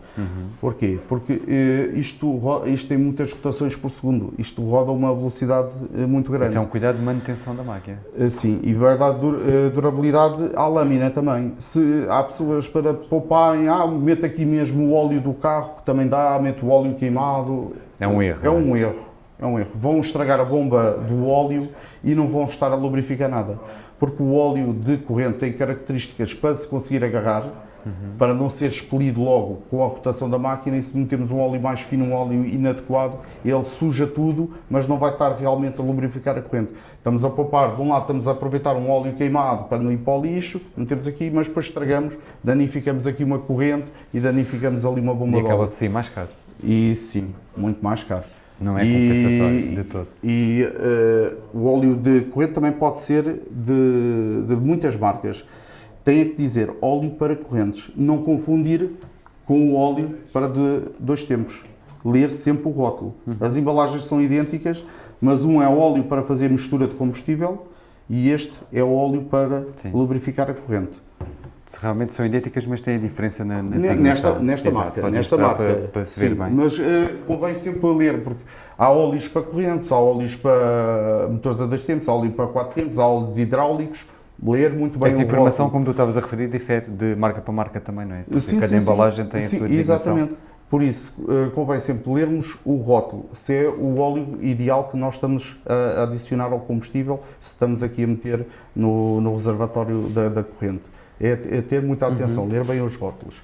Porquê? Porque eh, isto, isto tem muitas rotações por segundo, isto roda a uma velocidade eh, muito grande. Isso é um cuidado de manutenção da máquina. Sim, e vai dar dur- durabilidade à lâmina também. Se há pessoas para pouparem, ah, mete aqui mesmo o óleo do carro, que também dá, mete o óleo queimado. É um erro. É um erro. É um erro. Vão estragar a bomba do óleo e não vão estar a lubrificar nada. Porque o óleo de corrente tem características para se conseguir agarrar, para não ser expelido logo com a rotação da máquina. E se metemos um óleo mais fino, um óleo inadequado, ele suja tudo, mas não vai estar realmente a lubrificar a corrente. Estamos a poupar, de um lado estamos a aproveitar um óleo queimado para não ir para o lixo, metemos aqui, mas depois estragamos, danificamos aqui uma corrente e danificamos ali uma bomba E de acaba por sair mais caro. E sim, muito mais caro. Não é compensatório de todo. E uh, o óleo de corrente também pode ser de, de muitas marcas. Tem que dizer óleo para correntes, não confundir com o óleo para de dois tempos. Ler sempre o rótulo. Uhum. As embalagens são idênticas, mas um é óleo para fazer mistura de combustível e este é óleo para Sim. lubrificar a corrente. Se realmente são idênticas, mas têm a diferença na, na Nesta, nesta Exato, marca. Nesta marca. Para, para se ver bem. Mas uh, convém sempre ler, porque há óleos para correntes, há óleos para motores a dois tempos, há óleo para quatro tempos, há óleos hidráulicos. Ler muito bem Essa informação, como tu estavas a referir, difere de marca para marca também, não é? Porque sim, cada sim, embalagem tem a sua designação. Exatamente. Por isso, uh, convém sempre lermos o rótulo, se é o óleo ideal que nós estamos a adicionar ao combustível, se estamos aqui a meter no, no reservatório da, da corrente é, é ter muita atenção, uhum. ler bem os rótulos.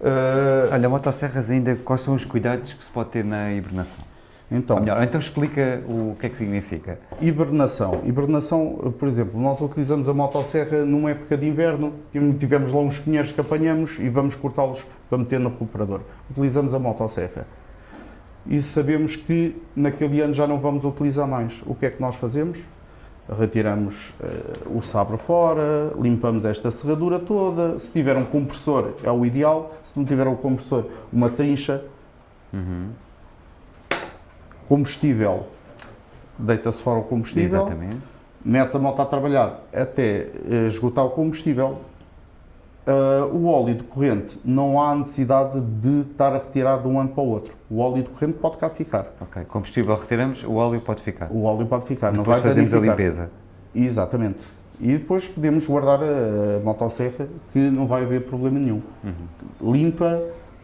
Uh, Olha, motosserras ainda, quais são os cuidados que se pode ter na hibernação? Então, melhor, então explica o que é que significa. Hibernação. Hibernação, por exemplo, nós utilizamos a motosserra numa época de inverno, tivemos lá uns pinheiros que apanhamos e vamos cortá-los para meter no recuperador. Utilizamos a motosserra. E sabemos que naquele ano já não vamos utilizar mais. O que é que nós fazemos? Retiramos uh, o sabre fora, limpamos esta serradura toda. Se tiver um compressor é o ideal, se não tiver o um compressor, uma trincha. Uhum. Combustível, deita-se fora o combustível. Exatamente. Mete a moto a trabalhar até uh, esgotar o combustível, Uh, o óleo de corrente não há necessidade de estar a retirar de um ano para o outro. O óleo de corrente pode cá ficar. Ok, combustível retiramos, o óleo pode ficar. O óleo pode ficar, depois não vai fazemos a limpeza. Exatamente. E depois podemos guardar a, motosserra que não vai haver problema nenhum. Uhum. Limpa,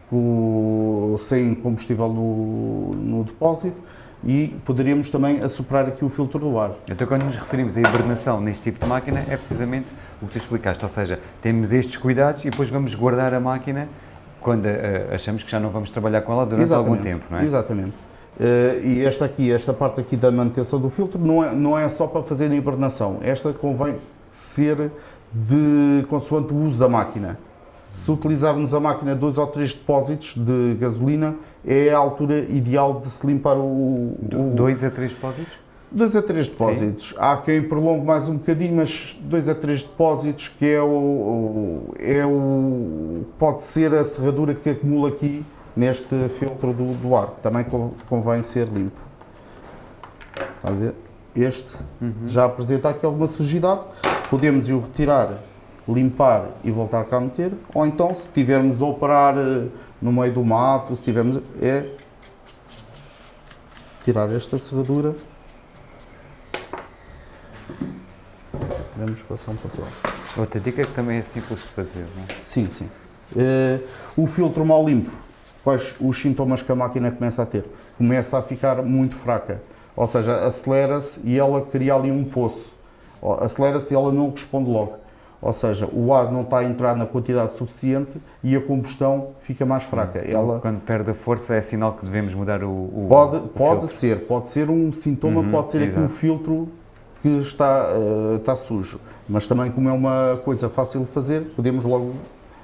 com, sem combustível no, no depósito e poderíamos também assoprar aqui o filtro do ar. Então, quando nos referimos à hibernação neste tipo de máquina, é precisamente o que tu explicaste, ou seja, temos estes cuidados e depois vamos guardar a máquina quando uh, achamos que já não vamos trabalhar com ela durante Exatamente. algum tempo, não é? Exatamente. Uh, e esta aqui, esta parte aqui da manutenção do filtro não é, não é só para fazer a hibernação, esta convém ser de consoante o uso da máquina. Se utilizarmos a máquina dois ou três depósitos de gasolina, é a altura ideal de se limpar o... o dois a três depósitos? Dois a três depósitos. Sim. Há quem prolongue mais um bocadinho, mas dois a três depósitos, que é o, o, é o pode ser a serradura que acumula aqui neste filtro do, do ar. Também convém ser limpo. Está a ver? Este uhum. já apresenta aqui alguma sujidade. Podemos o retirar, limpar e voltar cá a meter. Ou então, se tivermos a operar eh, no meio do mato, se tivermos, é tirar esta serradura. Podemos passar um papel. Outra dica que também é simples de fazer, não é? Sim, sim. Uh, o filtro mal limpo, quais os sintomas que a máquina começa a ter? Começa a ficar muito fraca, ou seja, acelera-se e ela cria ali um poço. Acelera-se e ela não responde logo. Ou seja, o ar não está a entrar na quantidade suficiente e a combustão fica mais fraca. Então, Ela... Quando perde a força é sinal que devemos mudar o, o Pode, o pode ser, pode ser um sintoma, uhum, pode ser aqui um filtro que está, uh, está sujo. Mas também como é uma coisa fácil de fazer, podemos logo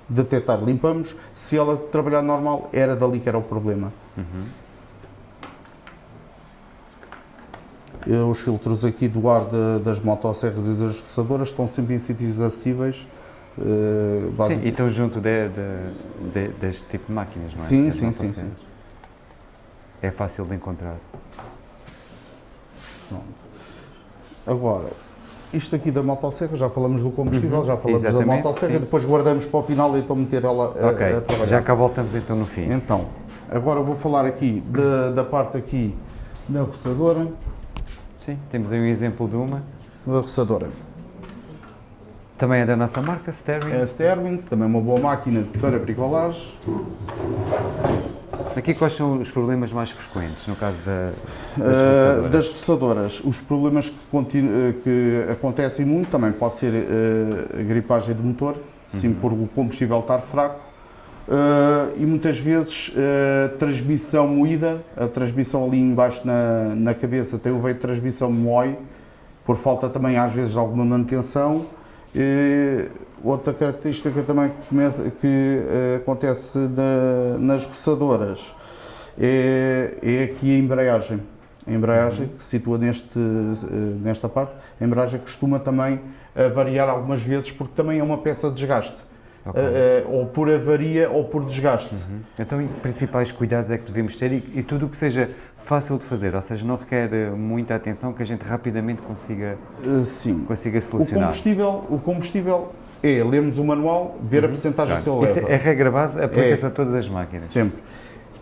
detectar. Limpamos, se ela trabalhar normal, era dali que era o problema. Uhum. Eh, os filtros aqui do ar de, das motosserras e das roçadoras estão sempre em sítios acessíveis. Uh, sim, e estão junto de, de, de, deste tipo de máquinas, não é? Sim, sim, sim, sim. É fácil de encontrar. Agora, isto aqui da motosserra, já falamos do combustível, uhum, já falamos da motosserra, sim. depois guardamos para o final e então meter ela a, okay. a trabalhar. Já cá voltamos então no fim. Então, agora vou falar aqui de, da parte aqui da roçadora. Sim, temos aí um exemplo de uma. Uma roçadora. Também é da nossa marca, Sterling. É a Sterling, também é uma boa máquina para bricolagem. Aqui quais são os problemas mais frequentes no caso da, das, uh, das roçadoras? Os problemas que, eh, que, acontecem muito também pode ser uh, a gripagem do motor, sim uhum. por o combustível estar fraco, Uh, e muitas vezes uh, transmissão moída, a transmissão ali embaixo na, na cabeça tem o veio de transmissão moe, por falta também às vezes de alguma manutenção. Uh, outra característica também que, que acontece na, nas roçadoras é, é aqui a embreagem. A embreagem que se situa neste, nesta parte, a embreagem costuma também variar algumas vezes porque também é uma peça de desgaste. Ok. Eh, ou por avaria ou por desgaste. Então, e que principais cuidados é que devemos ter e, e tudo o que seja fácil de fazer, ou seja, não requer eh, muita atenção que a gente rapidamente consiga, Eh, Sim. consiga O solucionar. combustível, o combustível é lermos o manual, ver a percentagem que ele Uhum. Isso leva. é a regra base, aplica-se É. a todas as máquinas. Sempre.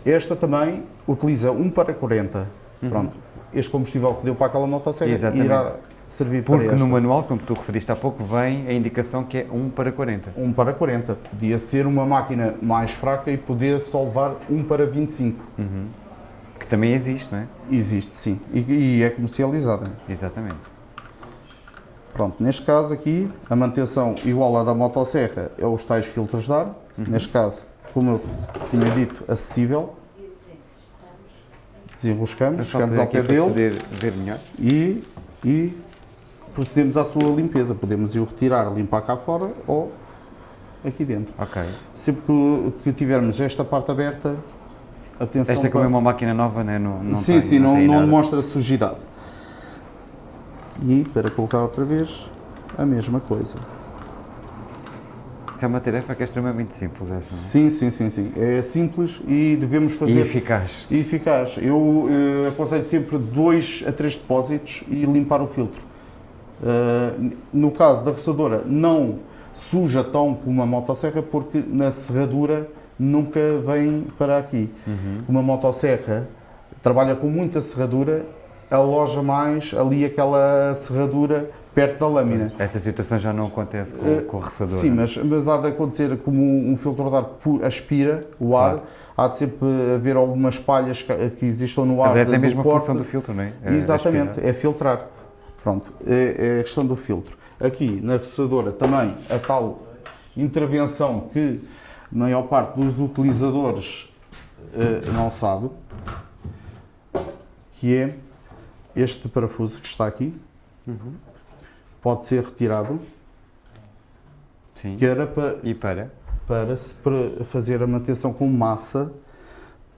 Esta também utiliza 1 para 40. Pronto. Este combustível que deu para aquela motosserra Uhum. Exatamente. irá servir Porque para esta. no manual, como tu referiste há pouco, vem a indicação que é 1 para 40. 1 para 40. Podia ser uma máquina mais fraca e poder só levar 1 para 25. Que também existe, não é? Existe, sim. E, e é comercializada. Exatamente. Pronto, neste caso aqui, a manutenção igual à da motosserra é os tais filtros de ar. Uhum. Neste caso, como eu tinha dito, acessível. Desenroscamos, Só chegamos ao pé dele poder ver melhor. e, e procedemos à sua limpeza. Podemos ir o retirar, limpar cá fora ou aqui dentro. Ok. Sempre que, que tivermos esta parte aberta, atenção Esta como é para- uma máquina nova, né? não, não sim, tem, sim, não, não nada. demonstra sujidade. E para colocar outra vez, a mesma coisa. Isso é uma tarefa que é extremamente simples, essa, não é? Sim, sim, sim, sim. É simples e devemos E fazer. eficaz. E eficaz. Eu eh, aconselho sempre dois a três depósitos e limpar o filtro. Eh, no caso da roçadora, não suja tão como uma motosserra, porque na serradura nunca vem para aqui. Uma motosserra trabalha com muita serradura, aloja mais ali aquela serradura perto da lâmina. Essa situação já não acontece com, Eh, com o ressador. Sim, mas, mas há de acontecer como um, filtro de ar aspira o ar, Claro. há de sempre haver algumas palhas que, que existam no ar. Aliás, é a mesma função do filtro, não é? É Exatamente, aspirar. é filtrar. Pronto, é, é a questão do filtro. Aqui na roçadora também a tal intervenção que a maior parte dos utilizadores eh, não sabe, que é este parafuso que está aqui, Uhum. pode ser retirado, Sim. que era para E para? para, para fazer a manutenção com massa,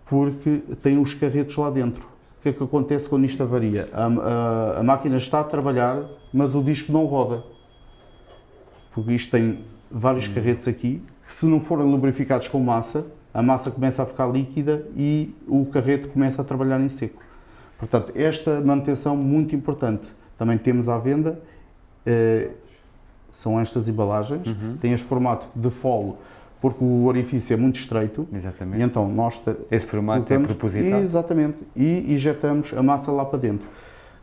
porque tem os carretos lá dentro. Que é que acontece quando isto avaria? A, a- a máquina está a trabalhar, mas o disco não roda. Porque isto tem vários carretos aqui, que se não forem lubrificados com massa, a massa começa a ficar líquida e o carreto começa a trabalhar em seco. Portanto, esta manutenção muito importante. Também temos à venda, eh, são estas embalagens, tem este formato de folo, porque o orifício é muito estreito, e Exatamente. então nós Esse formato é colocamos- propositado. Exatamente, e injetamos a massa lá para dentro.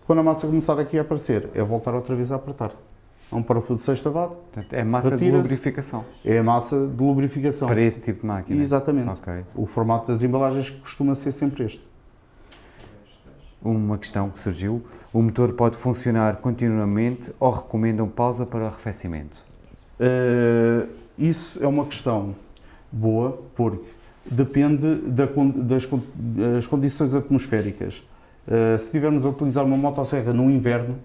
Quando a massa começar aqui a aparecer, é voltar outra vez a apertar. É um parafuso de sextavado, Portanto, é massa de lubrificação é a massa de lubrificação. para esse tipo de máquina. Exatamente. Ok. O formato das embalagens costuma ser sempre este. Uma questão que surgiu: o motor pode funcionar continuamente ou recomendam pausa para o arrefecimento? Uh, isso é uma questão boa, porque depende da das, das condições atmosféricas. Uh, se estivermos a utilizar uma motosserra no inverno,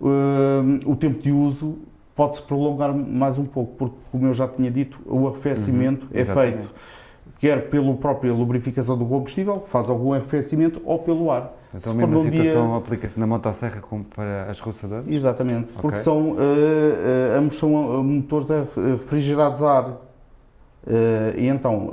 uh, o tempo de uso pode-se prolongar mais um pouco, porque, como eu já tinha dito, o arrefecimento é exatamente. feito quer pela própria lubrificação do combustível, que faz algum arrefecimento, ou pelo ar. Então, a Se mesma for num dia- situação aplica-se na motosserra como para as roçadoras? Exatamente, porque Ok. são, eh, eh, ambos são eh, motores a- refrigerados a ar. Eh, e então,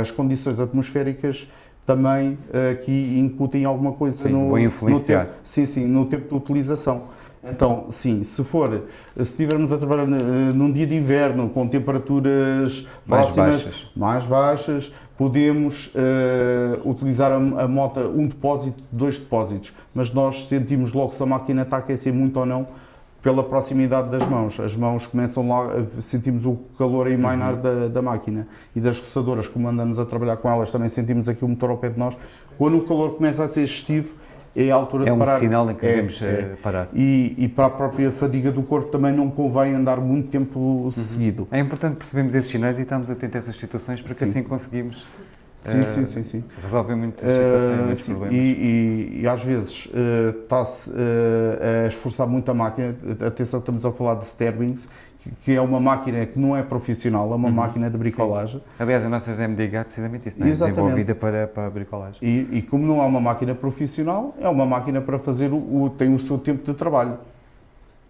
as condições atmosféricas também aqui incutem alguma coisa Sim, no, vão influenciar. no tempo, sim, sim, no tempo de utilização. Então, sim, se for, se estivermos a trabalhar num dia de inverno com temperaturas Mais próximas, baixas. mais baixas, podemos eh, utilizar a, a moto um depósito, dois depósitos, mas nós sentimos logo se a máquina está a aquecer muito ou não pela proximidade das mãos. As mãos começam lá, a- sentimos o calor a emanar Uhum. da, da máquina e das roçadoras, como andamos a trabalhar com elas, também sentimos aqui o motor ao pé de nós. Quando o calor começa a ser excessivo, é a altura É de um parar. sinal em que É, devemos é. eh, parar. E, e para a própria fadiga do corpo também não convém andar muito tempo Uhum. seguido. É importante percebermos esses sinais e estarmos atentos a essas situações porque Sim. assim conseguimos Sim, sim, sim, sim. Resolvem muitas situações, Uh, muitos sim, problemas. e, e- e às vezes está-se uh, a esforçar muito a máquina. Atenção, estamos a falar de Sterbings, que, é uma máquina que não é profissional, é uma Uhum, máquina de bricolagem. Aliás, a nossa GMDH é precisamente isso, não é? Exatamente. Desenvolvida para, para bricolagem. E, e como não é uma máquina profissional, é uma máquina para fazer o, o- tem o seu tempo de trabalho.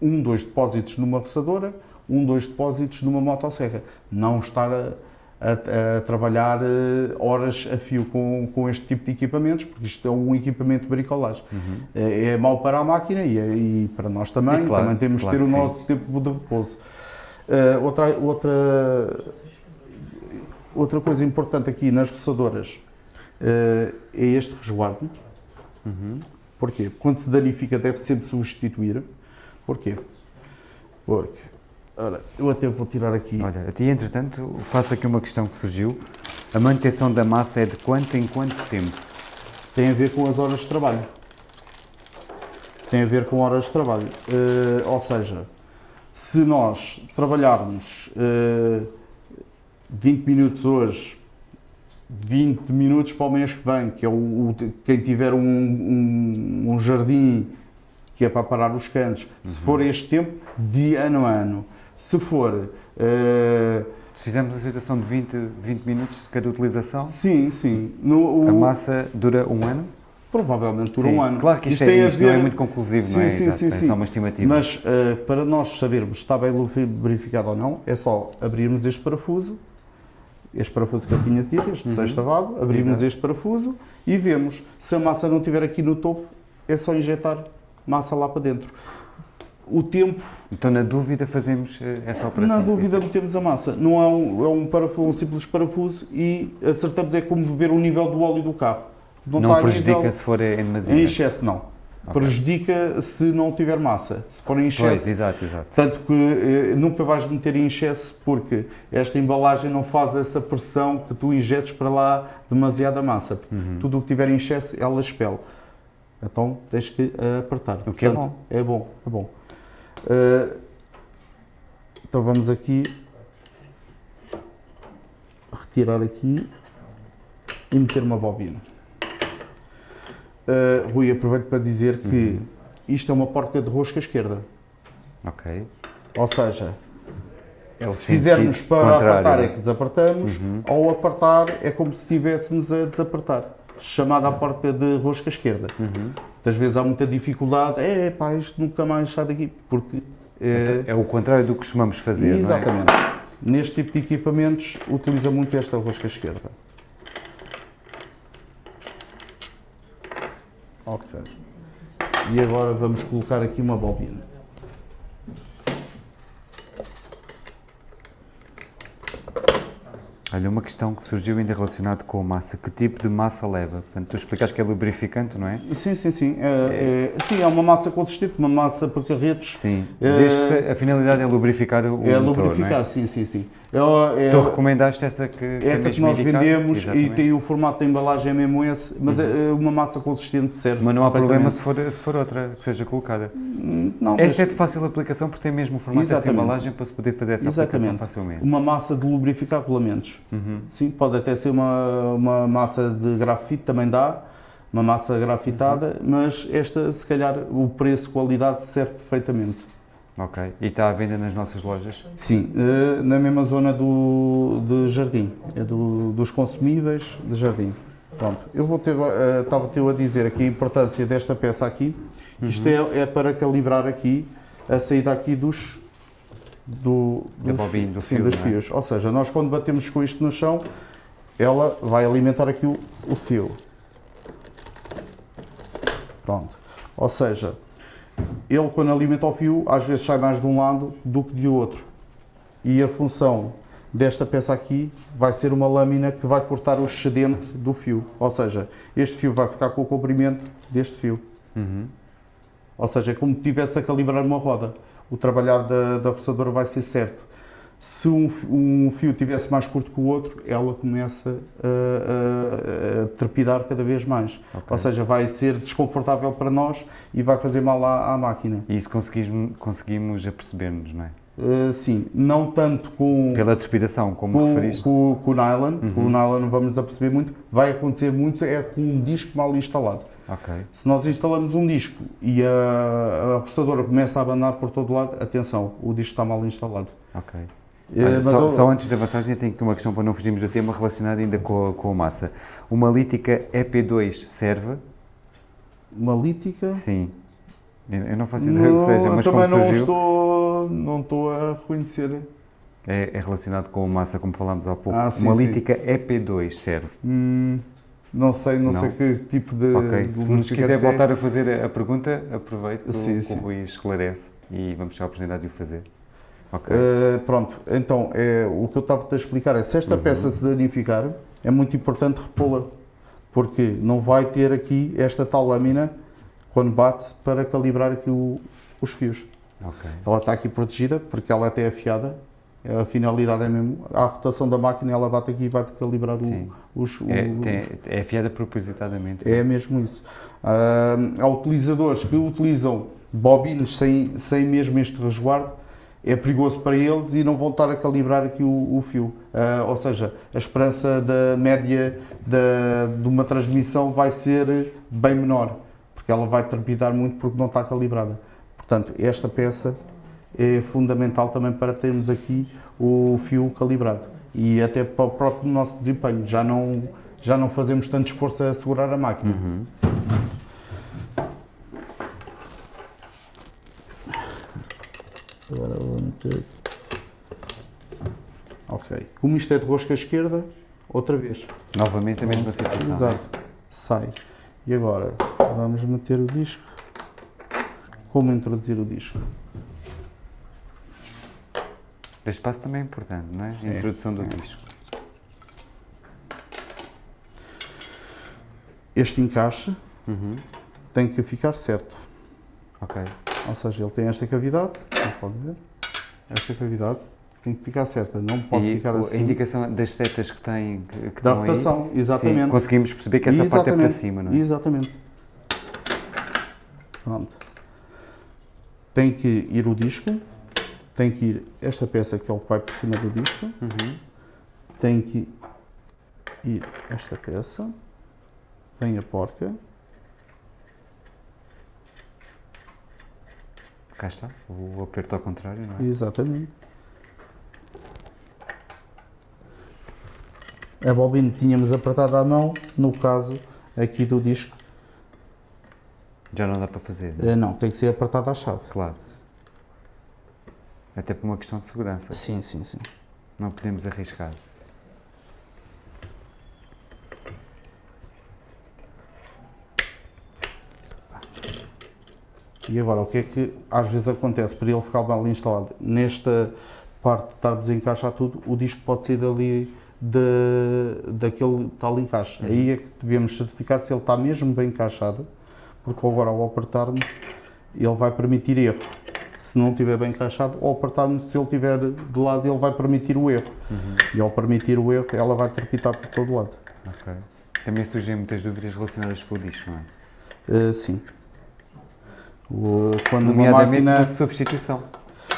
Um, dois depósitos numa roçadora, um, dois depósitos numa motosserra. Não estar a, a- a trabalhar eh, horas a fio com, com este tipo de equipamentos, porque isto é um equipamento de bricolagem. É, é mau para a máquina e, é- e para nós também. Uhum. E claro, também temos claro que ter o sim. nosso tempo de repouso. Eh, outra, outra, outra coisa importante aqui nas roçadoras eh, é este resguardo. Uhum. Porquê? Quando se danifica deve sempre substituir. Porquê? Porque, ora, eu até vou tirar aqui. Olha, ti, entretanto, faço aqui uma questão que surgiu. A manutenção da massa é de quanto em quanto tempo? Tem a ver com as horas de trabalho. Tem a ver com horas de trabalho. Eh, ou seja, se nós trabalharmos eh, 20 minutos hoje, 20 minutos para o mês que vem, que é o, o- quem tiver um, um- um jardim que é para parar os cantos, se for este tempo, de ano a ano. Se for. eh, Se fizermos a situação de 20, 20 minutos de cada utilização, sim, sim. No, o- a massa dura um ano? Provavelmente dura Sim. um ano. Claro que isto, tem é, isto não é ver- muito conclusivo, não Sim, é? sim, Exato, sim, é sim. só uma estimativa. Mas eh, para nós sabermos se está bem lubrificado ou não, é só abrirmos este parafuso, este parafuso que eu tinha tido, este sextavado, abrimos Uhum. Exato. este parafuso e vemos. Se a massa não estiver aqui no topo, é só injetar massa lá para dentro. O tempo, Então, na dúvida, fazemos eh, essa operação. na dúvida, Isso. metemos a massa. Não é um, é um, parafuso, um simples parafuso e acertamos, é como ver o nível do óleo do carro. Não, prejudica nível- se for em demasia. Em excesso, não. Ok. Prejudica se não tiver massa. Se for em excesso, Pois, exato, exato. Tanto que eh, nunca vais meter em excesso porque esta embalagem não faz essa pressão que tu injetes para lá demasiada massa. Uhum. Tudo o que tiver em excesso, ela expele. Então tens que eh, apertar. O que é Portanto, É bom, é bom. Eh, então vamos aqui retirar aqui e meter uma bobina. Eh, Rui, aproveito para dizer que Uhum. isto é uma porca de rosca esquerda. Ok. Ou seja, É se fizermos para contrário. apertar é que desapertamos, Uhum. ao apertar é como se estivéssemos a desapertar. Chamada a porca de rosca esquerda. Uhum. Muitas vezes há muita dificuldade, é pá, isto nunca mais sai daqui, porque é, É o contrário do que costumamos fazer, não é? exatamente. Neste tipo de equipamentos utiliza muito esta rosca esquerda. Ok. E agora vamos colocar aqui uma bobina. Olha, uma questão que surgiu ainda relacionado com a massa. Que tipo de massa leva? Portanto, tu explicaste que é lubrificante, não é? Sim, sim, sim. É, é- sim, é uma massa consistente, uma massa para carretos. Sim. É- Desde que a finalidade é lubrificar o é motor, lubrificar, não é? sim, sim, sim. É, é- Tu recomendaste essa que, que é essa que nós indicada? vendemos e Exatamente. Uhum. tem o formato da embalagem é mesmo esse, mas é uma massa consistente serve. Mas não há problema se for, se for outra que seja colocada. Não, é de fácil aplicação porque tem mesmo o formato dessa Exatamente. embalagem para se poder fazer essa aplicação Exatamente. facilmente. uma massa de lubrificar rolamentos. Uhum. Sim, pode até ser uma, uma massa de grafite, também dá, uma massa grafitada, Uhum. mas esta, se calhar, o preço-qualidade serve perfeitamente. Ok. E está à venda nas nossas lojas? Sim, eh, na mesma zona do, de jardim, é do, dos consumíveis de jardim. Pronto, eu vou ter, eh, estava-te a dizer aqui a importância desta peça aqui. Isto Uhum. é, é para calibrar aqui a saída aqui dos, do, dos, bobina, do sim, fio, não é? fios. Ou seja, nós quando batemos com isto no chão, ela vai alimentar aqui o, o fio. Pronto. Ou seja, ele quando alimenta o fio, às vezes sai mais de um lado do que de outro. E a função desta peça aqui vai ser uma lâmina que vai cortar o excedente do fio. Ou seja, este fio vai ficar com o comprimento deste fio. Uhum. Ou seja, é como se estivesse a calibrar uma roda. O trabalhar da, da roçadora vai ser certo. Se um, um fio tivesse mais curto que o outro, ela começa a, a- a trepidar cada vez mais. Ok. Ou seja, vai ser desconfortável para nós e vai fazer mal à, à máquina. E isso conseguimos, conseguimos aperceber-nos, não é? Uh, sim, não tanto com... Pela trepidação, como com, referiste. Com, com o nylon, uhum. com o nylon não vamos aperceber muito, vai acontecer muito é com um disco mal instalado. Okay. Se nós instalamos um disco e a, a roçadora começa a abanar por todo lado, atenção, o disco está mal instalado. Ok. Olha, só, eu... só, antes de avançar, eu tenho uma questão para não fugirmos do tema relacionada ainda com a, com a massa. Uma lítica EP2 serve? Uma lítica? Sim. Eu não faço ideia do que seja, mas como não surgiu... estou, não estou a reconhecer. É, é, relacionado com a massa, como falámos há pouco. Ah, sim, uma sim. lítica EP2 serve? Hum, não sei, não, não, sei que tipo de. Ok, de se nos quiser voltar a fazer a pergunta, aproveito que, sim, o, que o Rui esclarece e vamos ter a oportunidade de o fazer. Okay. Uh, pronto, então é, o que eu estava a explicar é se esta uhum. peça se danificar, é muito importante repô-la, porque não vai ter aqui esta tal lâmina quando bate para calibrar aqui o, os fios. Okay. Ela está aqui protegida porque ela é até afiada. A finalidade é mesmo a rotação da máquina, ela bate aqui e vai calibrar o, os. É, tem, é afiada propositadamente. É mesmo isso. Uh, há utilizadores que utilizam bobinas sem, sem mesmo este resguardo é perigoso para eles e não vão estar a calibrar aqui o, o fio. Uh, ou seja, a esperança da média da, de uma transmissão vai ser bem menor, porque ela vai trepidar muito porque não está calibrada. Portanto, esta peça é fundamental também para termos aqui o fio calibrado e até para o próprio nosso desempenho. Já não, já não fazemos tanto esforço a segurar a máquina. Uhum. Agora vou meter. Ok. Como isto é de rosca esquerda, outra vez. Novamente a mesma situação. Exato. Sai. E agora vamos meter o disco. Como introduzir o disco? Este passo também é importante, não é? A introdução é, do é. disco. Este encaixe uhum. tem que ficar certo. Ok. Ou seja, ele tem esta cavidade, pode ver, esta cavidade tem que ficar certa, não pode e ficar assim. a indicação das setas que tem que, que da rotação, aí, exatamente. Sim, conseguimos perceber que essa exatamente, parte é para cima, não é? Exatamente. Pronto. Tem que ir o disco, tem que ir esta peça que é o que vai por cima do disco, uhum. tem que ir esta peça, vem a porca, Cá está, o aperto ao contrário, não é? Exatamente. A bobina tínhamos apertada à mão, no caso aqui do disco. Já não dá para fazer? Não, é? não tem que ser apertada à chave. Claro. Até por uma questão de segurança. Sim, sim, sim. Não podemos arriscar. E agora, o que é que às vezes acontece para ele ficar mal instalado? Nesta parte de estar a desencaixar tudo, o disco pode sair dali de, daquele tal encaixe. Uhum. Aí é que devemos certificar se ele está mesmo bem encaixado, porque agora ao apertarmos, ele vai permitir erro. Se não estiver bem encaixado, ao apertarmos, se ele estiver de lado, ele vai permitir o erro. Uhum. E ao permitir o erro, ela vai trepitar por todo lado. Ok. Também surgem muitas dúvidas relacionadas com o disco, não é? Uh, sim. Quando uma máquina... substituição.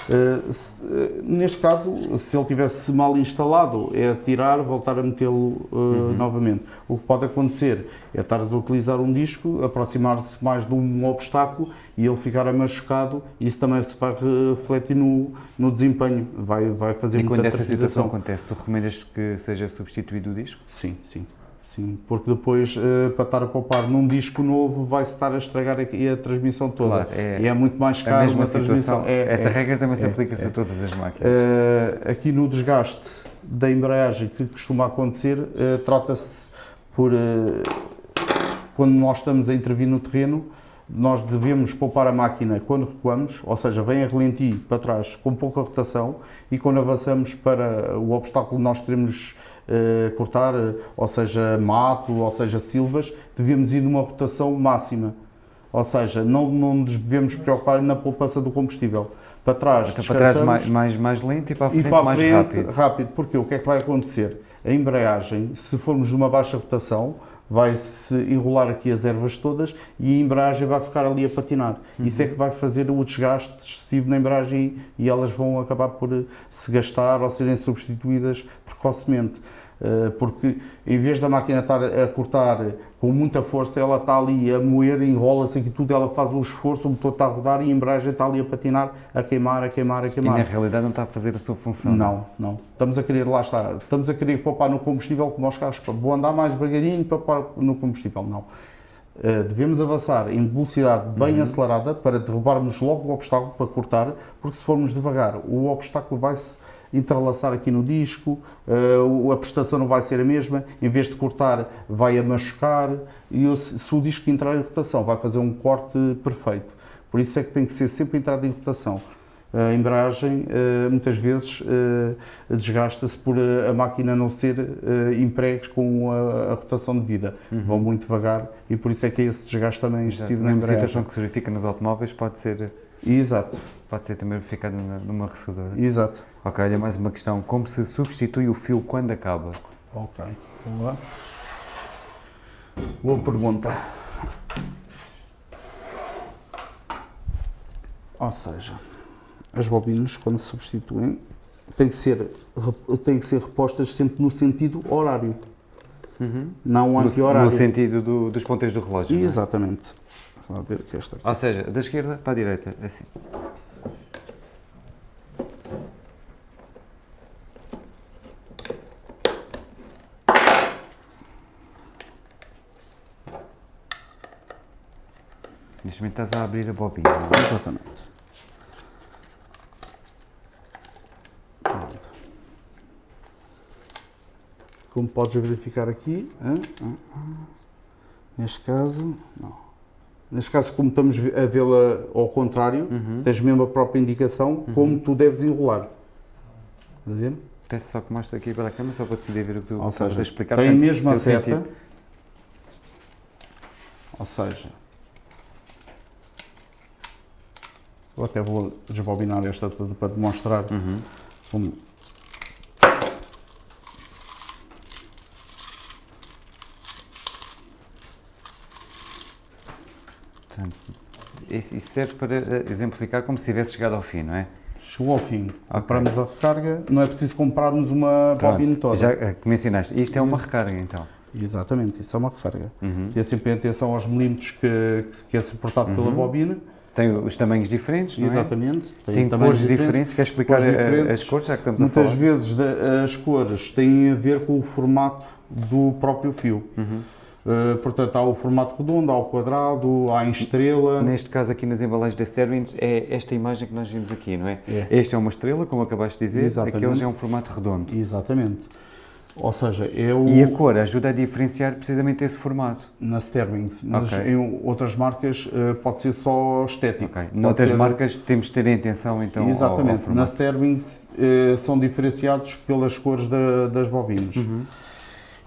Uh, se, uh, neste caso, se ele tivesse mal instalado, é tirar, voltar a metê-lo uh, uhum. novamente. O que pode acontecer é estar a utilizar um disco, aproximar-se mais de um obstáculo e ele ficar machucado e isso também se vai refletir no, no desempenho, vai, vai fazer E quando essa situação acontece, tu recomendas que seja substituído o disco? Sim, sim. Sim, porque depois, uh, para estar a poupar num disco novo, vai-se estar a estragar aqui a transmissão toda. Claro, é, e é muito mais caro a mesma situação. É, Essa é, regra também se é, aplica-se a é. todas as máquinas. Uh, aqui no desgaste da embreagem que costuma acontecer, uh, trata-se por... quando nós estamos a intervir no terreno, nós devemos poupar a máquina quando recuamos, ou seja, vem a relentir para trás com pouca rotação e quando avançamos para o obstáculo que nós queremos cortar, ou seja, mato, ou seja, silvas, devemos ir numa rotação máxima. Ou seja, não, não nos devemos preocupar na poupança do combustível. Para trás, então, para trás mais, mais, mais lento e para a frente, para a mais frente, rápido. rápido. Porque o que é que vai acontecer? A embreagem, se formos numa baixa rotação, vai-se enrolar aqui as ervas todas e a embreagem vai ficar ali a patinar. Isso é que vai fazer o desgaste excessivo na embreagem e elas vão acabar por eh, se gastar ou serem substituídas precocemente. Eh, Porque em vez da máquina estar a cortar com muita força, ela está ali a moer, enrola-se aqui tudo, ela faz um esforço, o motor está a rodar e a embreagem está ali a patinar, a queimar, a queimar, a E queimar. na realidade não está a fazer a sua função. Não, não. Estamos a querer, lá está, estamos a querer poupar no combustível como aos carros, vou andar mais devagarinho para poupar no combustível. Não. Uh, devemos avançar em velocidade bem acelerada para derrubarmos logo o obstáculo para cortar, porque se formos devagar, o obstáculo vai-se entrelaçar aqui no disco, uh, a prestação não vai ser a mesma, em vez de cortar, vai a machucar, e o- se o disco entrar em rotação, vai fazer um corte perfeito. Por isso é que tem que ser sempre entrada em rotação. A embreagem eh, muitas vezes eh, desgasta-se por eh, a máquina não ser eh, empregues com a, a rotação de vida. Vão muito devagar e por isso é que é esse desgaste também Exato. excessivo A na embreagem. situação que se verifica nos automóveis pode ser, Exato, pode ser também verificada numa- resseguradora. exato. Ok, olha mais uma questão. Como se substitui o fio quando acaba? Ok, vamos lá. Boa pergunta. Ou seja, as bobinas, quando se substituem, têm que ser, têm que ser repostas sempre no sentido horário, não No, anti-horário. no sentido do- dos ponteiros do relógio. não é? Exatamente. Vamos ver que esta aqui. Ou seja, da esquerda para a direita, assim. Momento estás a abrir a bobina. é? Exatamente. Pronto. Como podes verificar aqui, neste caso, não. Neste caso, como estamos a vê-la ao contrário, tens mesmo a própria indicação como tu deves enrolar. Está a ver? Peço só que mostre aqui para a câmera, só para se poder ver o que tu Ou seja, a explicar. tem mesmo a seta. sentido. Ou seja, eu até vou desbobinar esta toda para demonstrar Uhum. como. Portanto, isso serve para eh, exemplificar como se tivesse chegado ao fim, não é? Chegou ao fim. Compramos a recarga, não é preciso comprarmos uma Pronto, bobina toda. Já eh, que mencionaste, isto é uma recarga então. Exatamente, isso é uma recarga. Uhum. Ter sempre atenção aos milímetros que, que é suportado pela bobina. Tem os tamanhos diferentes, é? Exatamente. Tem tamanhos cores diferentes. Queres explicar cores diferentes. as cores, já que estamos a Muitas falar? vezes as cores têm a ver com o formato do próprio fio. Uhum. Uh, portanto, há o formato redondo, há o quadrado, há em estrela. Neste caso aqui nas embalagens da Sterwins é esta imagem que nós vimos aqui, não é? É. Este é uma estrela, como acabaste de dizer, Exatamente. aqueles é um formato redondo. Exatamente. Ou seja, o, E a cor ajuda a diferenciar precisamente esse formato. na Sterwings, mas Ok. em outras marcas uh, pode ser só estético. Ok. Pode Noutras ser- marcas temos de ter em atenção então ao- ao, Exatamente. Na formato. Sterwings uh, são diferenciados pelas cores da- das bobinas. Uhum.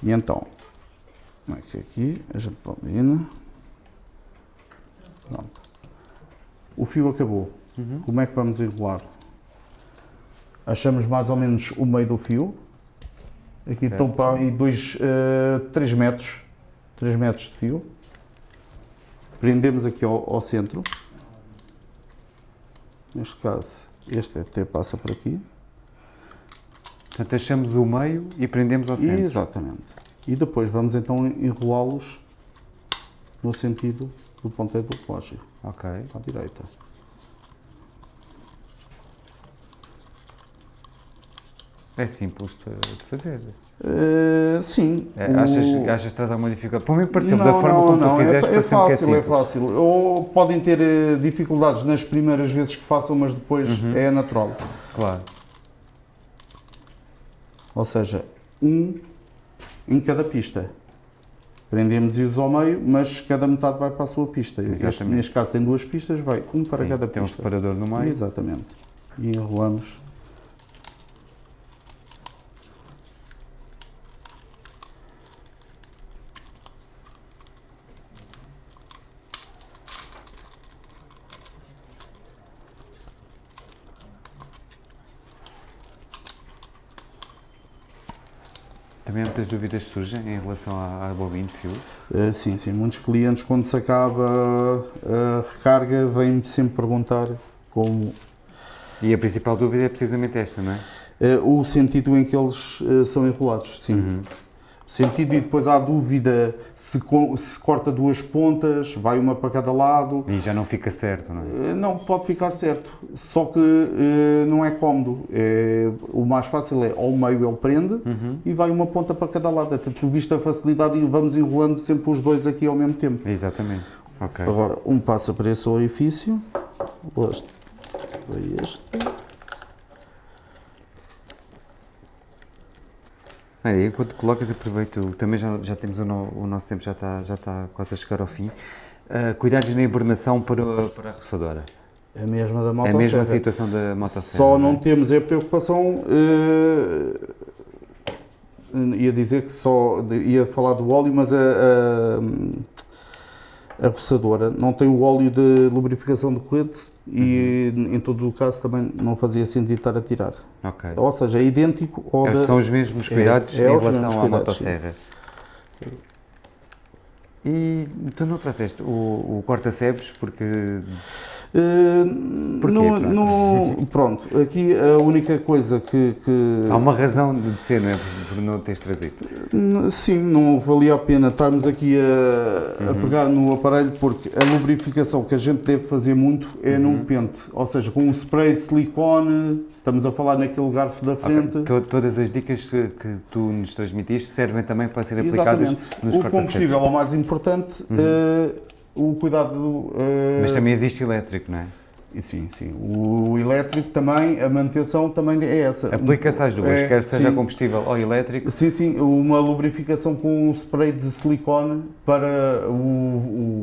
E então, como é que é aqui? A gente bobina. Pronto. O fio acabou. Uhum. Como é que vamos enrolar? Achamos mais ou menos o meio do fio. Aqui Certo. estão para aí 3 metros. 3 metros de fio. Prendemos aqui ao, ao centro. Neste caso, este até passa por aqui. Portanto, achamos o meio e prendemos ao centro. Exatamente. E depois vamos então enrolá-los no sentido do ponteiro do relógio, Ok. à direita. É simples de, fazer. Eh, sim. É, o- achas, achas que traz alguma dificuldade? Para mim pareceu, da forma não, como não, tu é, fizeste, é é fácil, é simples. fácil. Ou podem ter eh, dificuldades nas primeiras vezes que façam, mas depois Uhum. é natural. Claro. Ou seja, um em cada pista. Prendemos-os ao meio, mas cada metade vai para a sua pista. Este, Exatamente. neste caso tem duas pistas, vai um para Sim, cada tem um pista. separador no meio. Exatamente. E enrolamos. Muitas dúvidas surgem em relação à, à bobina de fio? Uh, sim, sim. Muitos clientes, quando se acaba a recarga, vêm-me sempre perguntar como. E a principal dúvida é precisamente esta, não é? Uh, o sentido em que eles uh, são enrolados, sim. Uhum sentido e depois há dúvida se, se, corta duas pontas, vai uma para cada lado. E já não fica certo, não é? Eh, não, pode ficar certo, só que uh, não é cómodo. É, o mais fácil é ao meio ele prende uhum. e vai uma ponta para cada lado. Até tu viste a facilidade e vamos enrolando sempre os dois aqui ao mesmo tempo. Exatamente. Okay. Agora, um passa para esse orifício, este para este. Olha, enquanto colocas, aproveito, também já, já temos o, no, o, nosso tempo, já está, já está quase a chegar ao fim. Uh, cuidados na hibernação para, para a roçadora? A mesma da motosserra. A mesma situação da motosserra. Só não, é? temos a preocupação, uh, ia dizer que só, ia falar do óleo, mas a, a, a roçadora não tem o óleo de lubrificação de corrente e uhum. em todo o caso também não fazia sentido estar a tirar. Okay. Ou seja, é idêntico ao da... São os mesmos cuidados é, é em relação à motosserra. Sim. E tu não trouxeste o, o corta-sebes porque Uh, Porquê, no, pronto? No, pronto, aqui a única coisa que, que, Há uma razão de ser, não é? Por não teres trazido. Sim, não valia a pena estarmos aqui a, uhum. a, pegar no aparelho porque a lubrificação que a gente deve fazer muito é uhum. num pente, ou seja, com um spray de silicone, estamos a falar naquele garfo da frente. Okay. Todas as dicas que, que, tu nos transmitiste servem também para ser aplicadas Exatamente. nos O combustível é o mais importante. Uhum. Uh, o cuidado. Uh, Mas também existe elétrico, não é? Sim, sim. O elétrico também, a manutenção também é essa. Aplica-se às duas, é, quer seja sim. combustível ou elétrico. Sim, sim. Uma lubrificação com um spray de silicone para, o,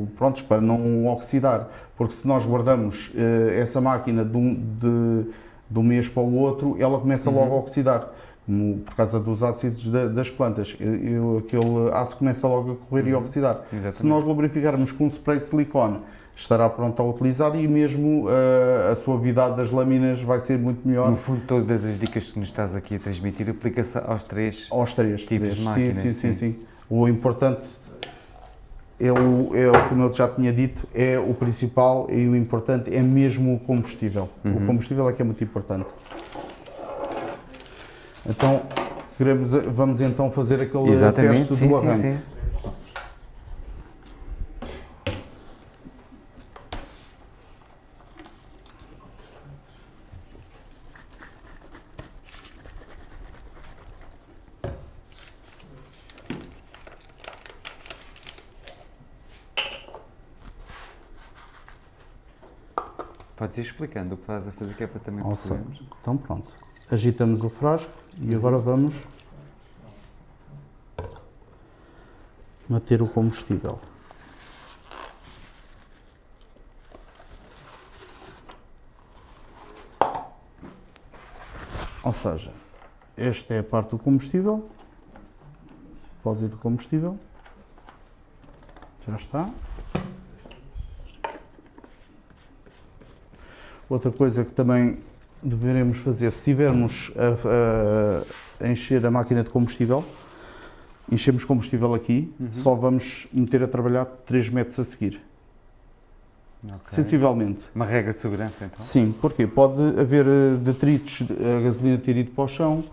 o prontos, para não oxidar. Porque se nós guardamos uh, essa máquina de um, de, de um mês para o outro, ela começa uhum. logo a oxidar por causa dos ácidos das plantas. Eu, aquele aço começa logo a correr uhum. e a oxidar. Exatamente. Se nós lubrificarmos com um spray de silicone, estará pronto a utilizar e mesmo uh, a suavidade das lâminas vai ser muito melhor. No fundo, todas as dicas que nos estás aqui a transmitir aplica-se aos três, aos três tipos três. de máquinas. Sim, sim, sim, sim. O importante é o, é como eu já tinha dito, é o principal e o importante é mesmo o combustível. Uhum. O combustível é que é muito importante. Então, queremos, vamos então fazer aquele Exatamente, teste sim, do arranque. Sim, sim. Podes ir explicando o que estás a fazer, que é para também percebermos. Então pronto, agitamos o frasco e agora vamos meter o combustível. Ou seja, esta é a parte do combustível, depósito do combustível, já está. Outra coisa que também deveremos fazer, se tivermos a, a, encher a máquina de combustível, enchemos combustível aqui, uhum. só vamos meter a trabalhar 3 metros a seguir. Okay. Sensivelmente. Uma regra de segurança, então? Sim, porque pode haver eh, detritos, a gasolina ter ido para o chão,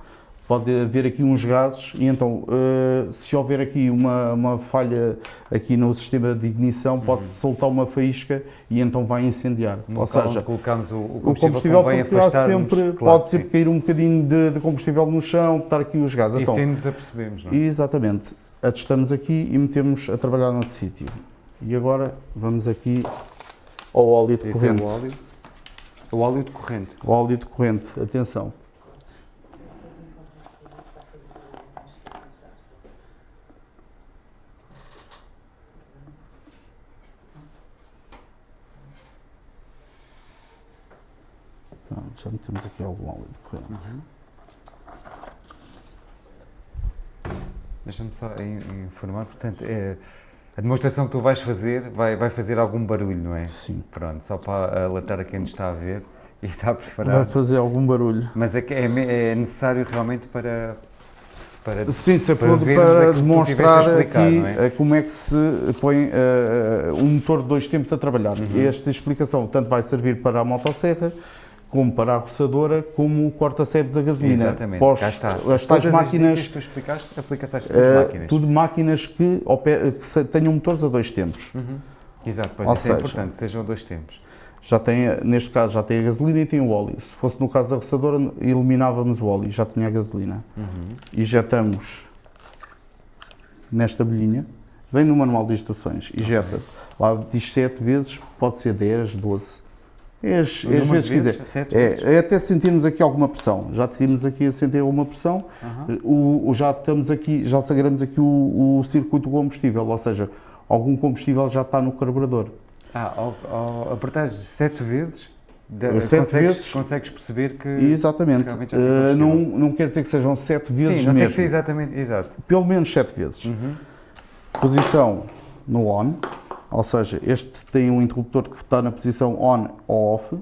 pode haver aqui uns gases e então uh, se houver aqui uma, uma falha aqui no sistema de ignição uhum. pode soltar uma faísca e então vai incendiar. No Ou seja, colocamos o, o combustível, o combustível sempre, claro, pode sempre sim. cair um bocadinho de, de, combustível no chão, estar aqui os gases. E então, sim nos apercebemos, não é? Exatamente. Atestamos aqui e metemos a trabalhar noutro sítio. E agora vamos aqui ao óleo de Esse corrente. É o óleo. O óleo de corrente. O óleo de corrente, atenção. Já metemos aqui algum óleo corrente. Uhum. Deixa-me só informar, portanto, é, a demonstração que tu vais fazer vai, vai fazer algum barulho, não é? Sim. Pronto, só para alertar a quem nos está a ver e está preparado. Vai fazer algum barulho. Mas é, é, é necessário realmente para, para, Sim, se para para, tu demonstrar explicar, aqui é? eh, como é que se põe eh, um motor de dois tempos a trabalhar. Uhum. Esta explicação tanto vai servir para a motosserra, como para a roçadora, como o corta-sebes a gasolina. Exatamente, Pós- cá está. As Todas tais as máquinas, dicas que tu explicaste, aplica-se às eh, máquinas. tudo máquinas que, que tenham motores a dois tempos. Exato, pois Ou isso é seja, importante, sejam dois tempos. Já tem, neste caso, já tem a gasolina e tem o óleo. Se fosse no caso da roçadora, eliminávamos o óleo, já tinha a gasolina. Injetamos nesta bolhinha, vem no manual de instruções, injeta-se. Lá diz 7 vezes, pode ser 10, 12. É as, é as vezes de que vezes, quiser. sete vezes. É, é até sentirmos aqui alguma pressão. Já tínhamos aqui a sentir alguma pressão, o, o- já estamos aqui, já sagramos aqui o, o circuito do combustível, ou seja, algum combustível já está no carburador. Ah, ao, ao apertares sete vezes, da- Sete consegues, vezes. consegues perceber que. Exatamente. Eh, combustível. não, não quer dizer que sejam 7 vezes Sim, não tem que ser mesmo. exatamente. Exato. Pelo menos 7 vezes. Posição no on, ou seja, este tem um interruptor que está na posição on ou off.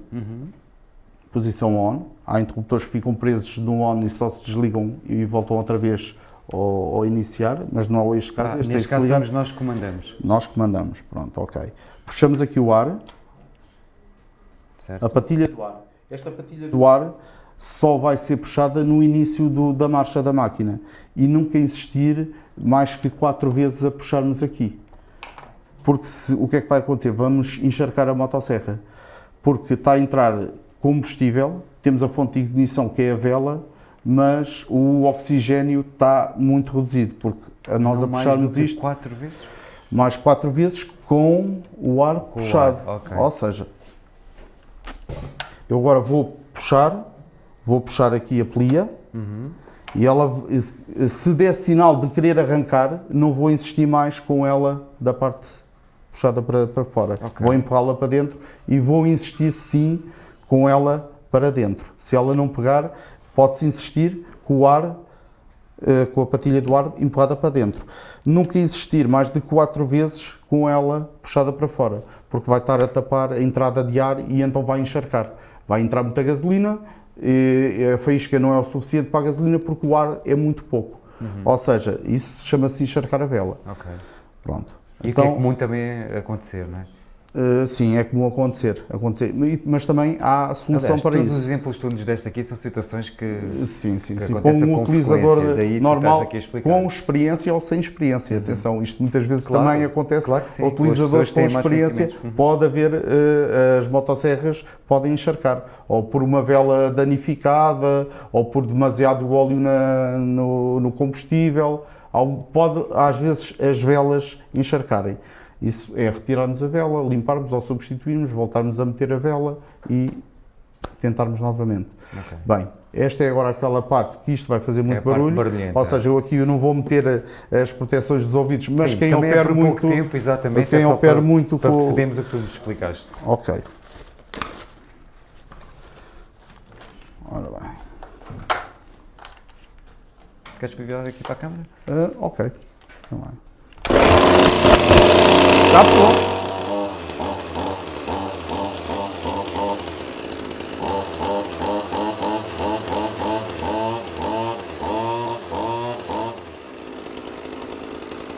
Posição on. Há interruptores que ficam presos no on e só se desligam e voltam outra vez ao, ao iniciar, mas não é este caso. Ah, este tem neste caso somos nós que comandamos. Nós comandamos, pronto, ok. Puxamos aqui o ar, Certo? a patilha do ar. Esta patilha do ar só vai ser puxada no início do- da marcha da máquina e nunca insistir mais que quatro vezes a puxarmos aqui. Porque se- o que é que vai acontecer? Vamos encharcar a motosserra. Porque está a entrar combustível, temos a fonte de ignição que é a vela, mas o oxigênio está muito reduzido, porque a nós Não a mais puxarmos que isto quatro vezes? mais quatro vezes com o ar o puxado. ar, ok. Ou seja, eu agora vou puxar, vou puxar aqui a plia Uhum. e ela, se der sinal de querer arrancar, não vou insistir mais com ela da parte puxada para, para fora. Ok. Vou empurrá-la para dentro e vou insistir sim com ela para dentro. Se ela não pegar, pode-se insistir com o ar eh, com a patilha do ar empurrada para dentro. Nunca insistir mais de quatro vezes com ela puxada para fora, porque vai estar a tapar a entrada de ar e então vai encharcar. Vai entrar muita gasolina, e a faísca não é o suficiente para a gasolina porque o ar é muito pouco. Ou seja, isso chama-se encharcar a vela. Ok. Pronto. E o que é comum também acontecer, não é? eh, sim, é comum acontecer, acontecer. Mas também há solução Aliás, para todos isso. os exemplos que tu nos deste aqui são situações que. Sim, sim, que sim. Com um utilizador normal, com experiência ou sem experiência. Atenção, isto muitas vezes Claro, também acontece. claro que sim, Utilizadores com experiência. Uhum. pode haver, eh, as motosserras podem encharcar, ou por uma vela danificada, ou por demasiado óleo na- no, no combustível. Pode, às vezes, as velas encharcarem. Isso é retirarmos a vela, limparmos ou substituirmos, voltarmos a meter a vela e tentarmos novamente. Ok. Bem, esta é agora aquela parte que isto vai fazer muito É a parte barulho. Ou seja, eu aqui eu não vou meter eh, as proteções dos ouvidos, mas Sim, quem é opera por muito. pouco tempo, exatamente. quem é opera para, muito para com- percebermos o que tu nos explicaste. Ok. Ora bem. Queres virar aqui para a câmara? Ah, ok. Tá bem. Já pronto.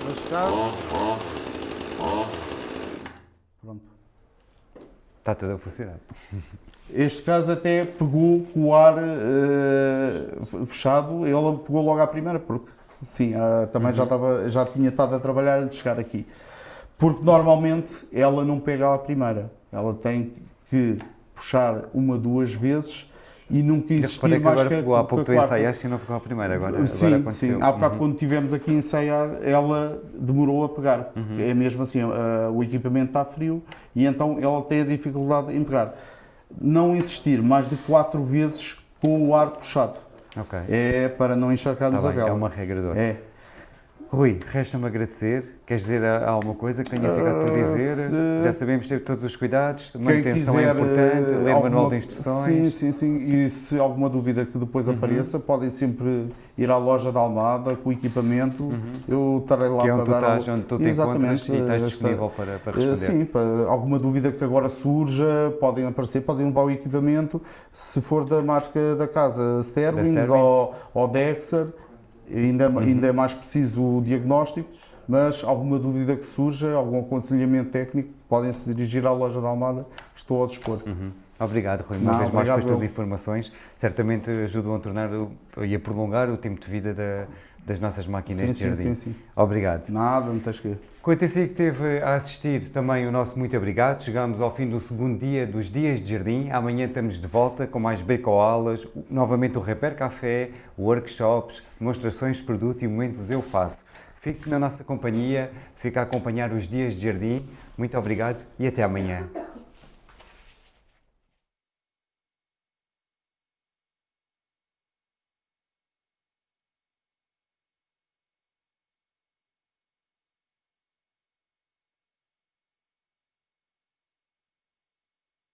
Mascado. Pronto. Está tudo a funcionar. Este caso até pegou com o ar eh, fechado, ele pegou logo à primeira, porque sim, ah, também já, estava, já tinha estado a trabalhar antes de chegar aqui. Porque normalmente ela não pega à primeira, ela tem que puxar uma, duas vezes e nunca insistir reparei que mais agora que pegou. Há pouco tu ensaiaste e não pegou a primeira. Agora, agora Sim, aconteceu. sim. Há bocado Uhum. quando estivemos aqui a ensaiar, ela demorou a pegar. Uhum. É mesmo assim, ah, o equipamento está frio e então ela tem a dificuldade em pegar. Não insistir mais de quatro vezes com o ar puxado. Ok. É para não encharcarmos Tá a vela. é uma regra de ouro. É. Rui, resta-me agradecer. Queres dizer alguma coisa que tenha ficado por Ah, dizer? se- Já sabemos ter todos os cuidados, manutenção quiser, é importante, eh, ler o manual alguma- de instruções. Sim, sim, sim. E se alguma dúvida que depois Uhum. apareça, podem sempre ir à loja da Almada com o equipamento. Eu estarei lá Uhum. Que é para onde tu dar... estás, onde tu te encontras e eh, estás esta- disponível para, para Eh, responder. Sim, para alguma dúvida que agora surja, podem aparecer, podem levar o equipamento. Se for da marca da casa Sterling Sterlings. ou, ou Dexter, ainda, uhum. ainda é mais preciso o diagnóstico, mas alguma dúvida que surja, algum aconselhamento técnico, podem se dirigir à loja da Almada, estou ao dispor. Uhum. Obrigado, Rui, uma Não, vez mais pelas tuas informações. Certamente ajudam a tornar e a prolongar o tempo de vida da, das nossas máquinas sim, de jardim. Sim, sim, sim. Obrigado. Nada, não tens que. Quanto a si que esteve a assistir, também o nosso muito obrigado. Chegamos ao fim do segundo dia dos Dias de Jardim. Amanhã estamos de volta com mais beco-aulas, novamente o Repair Café, workshops, demonstrações de produto e momentos Eu Faço. Fique na nossa companhia, fique a acompanhar os Dias de Jardim. Muito obrigado e até amanhã.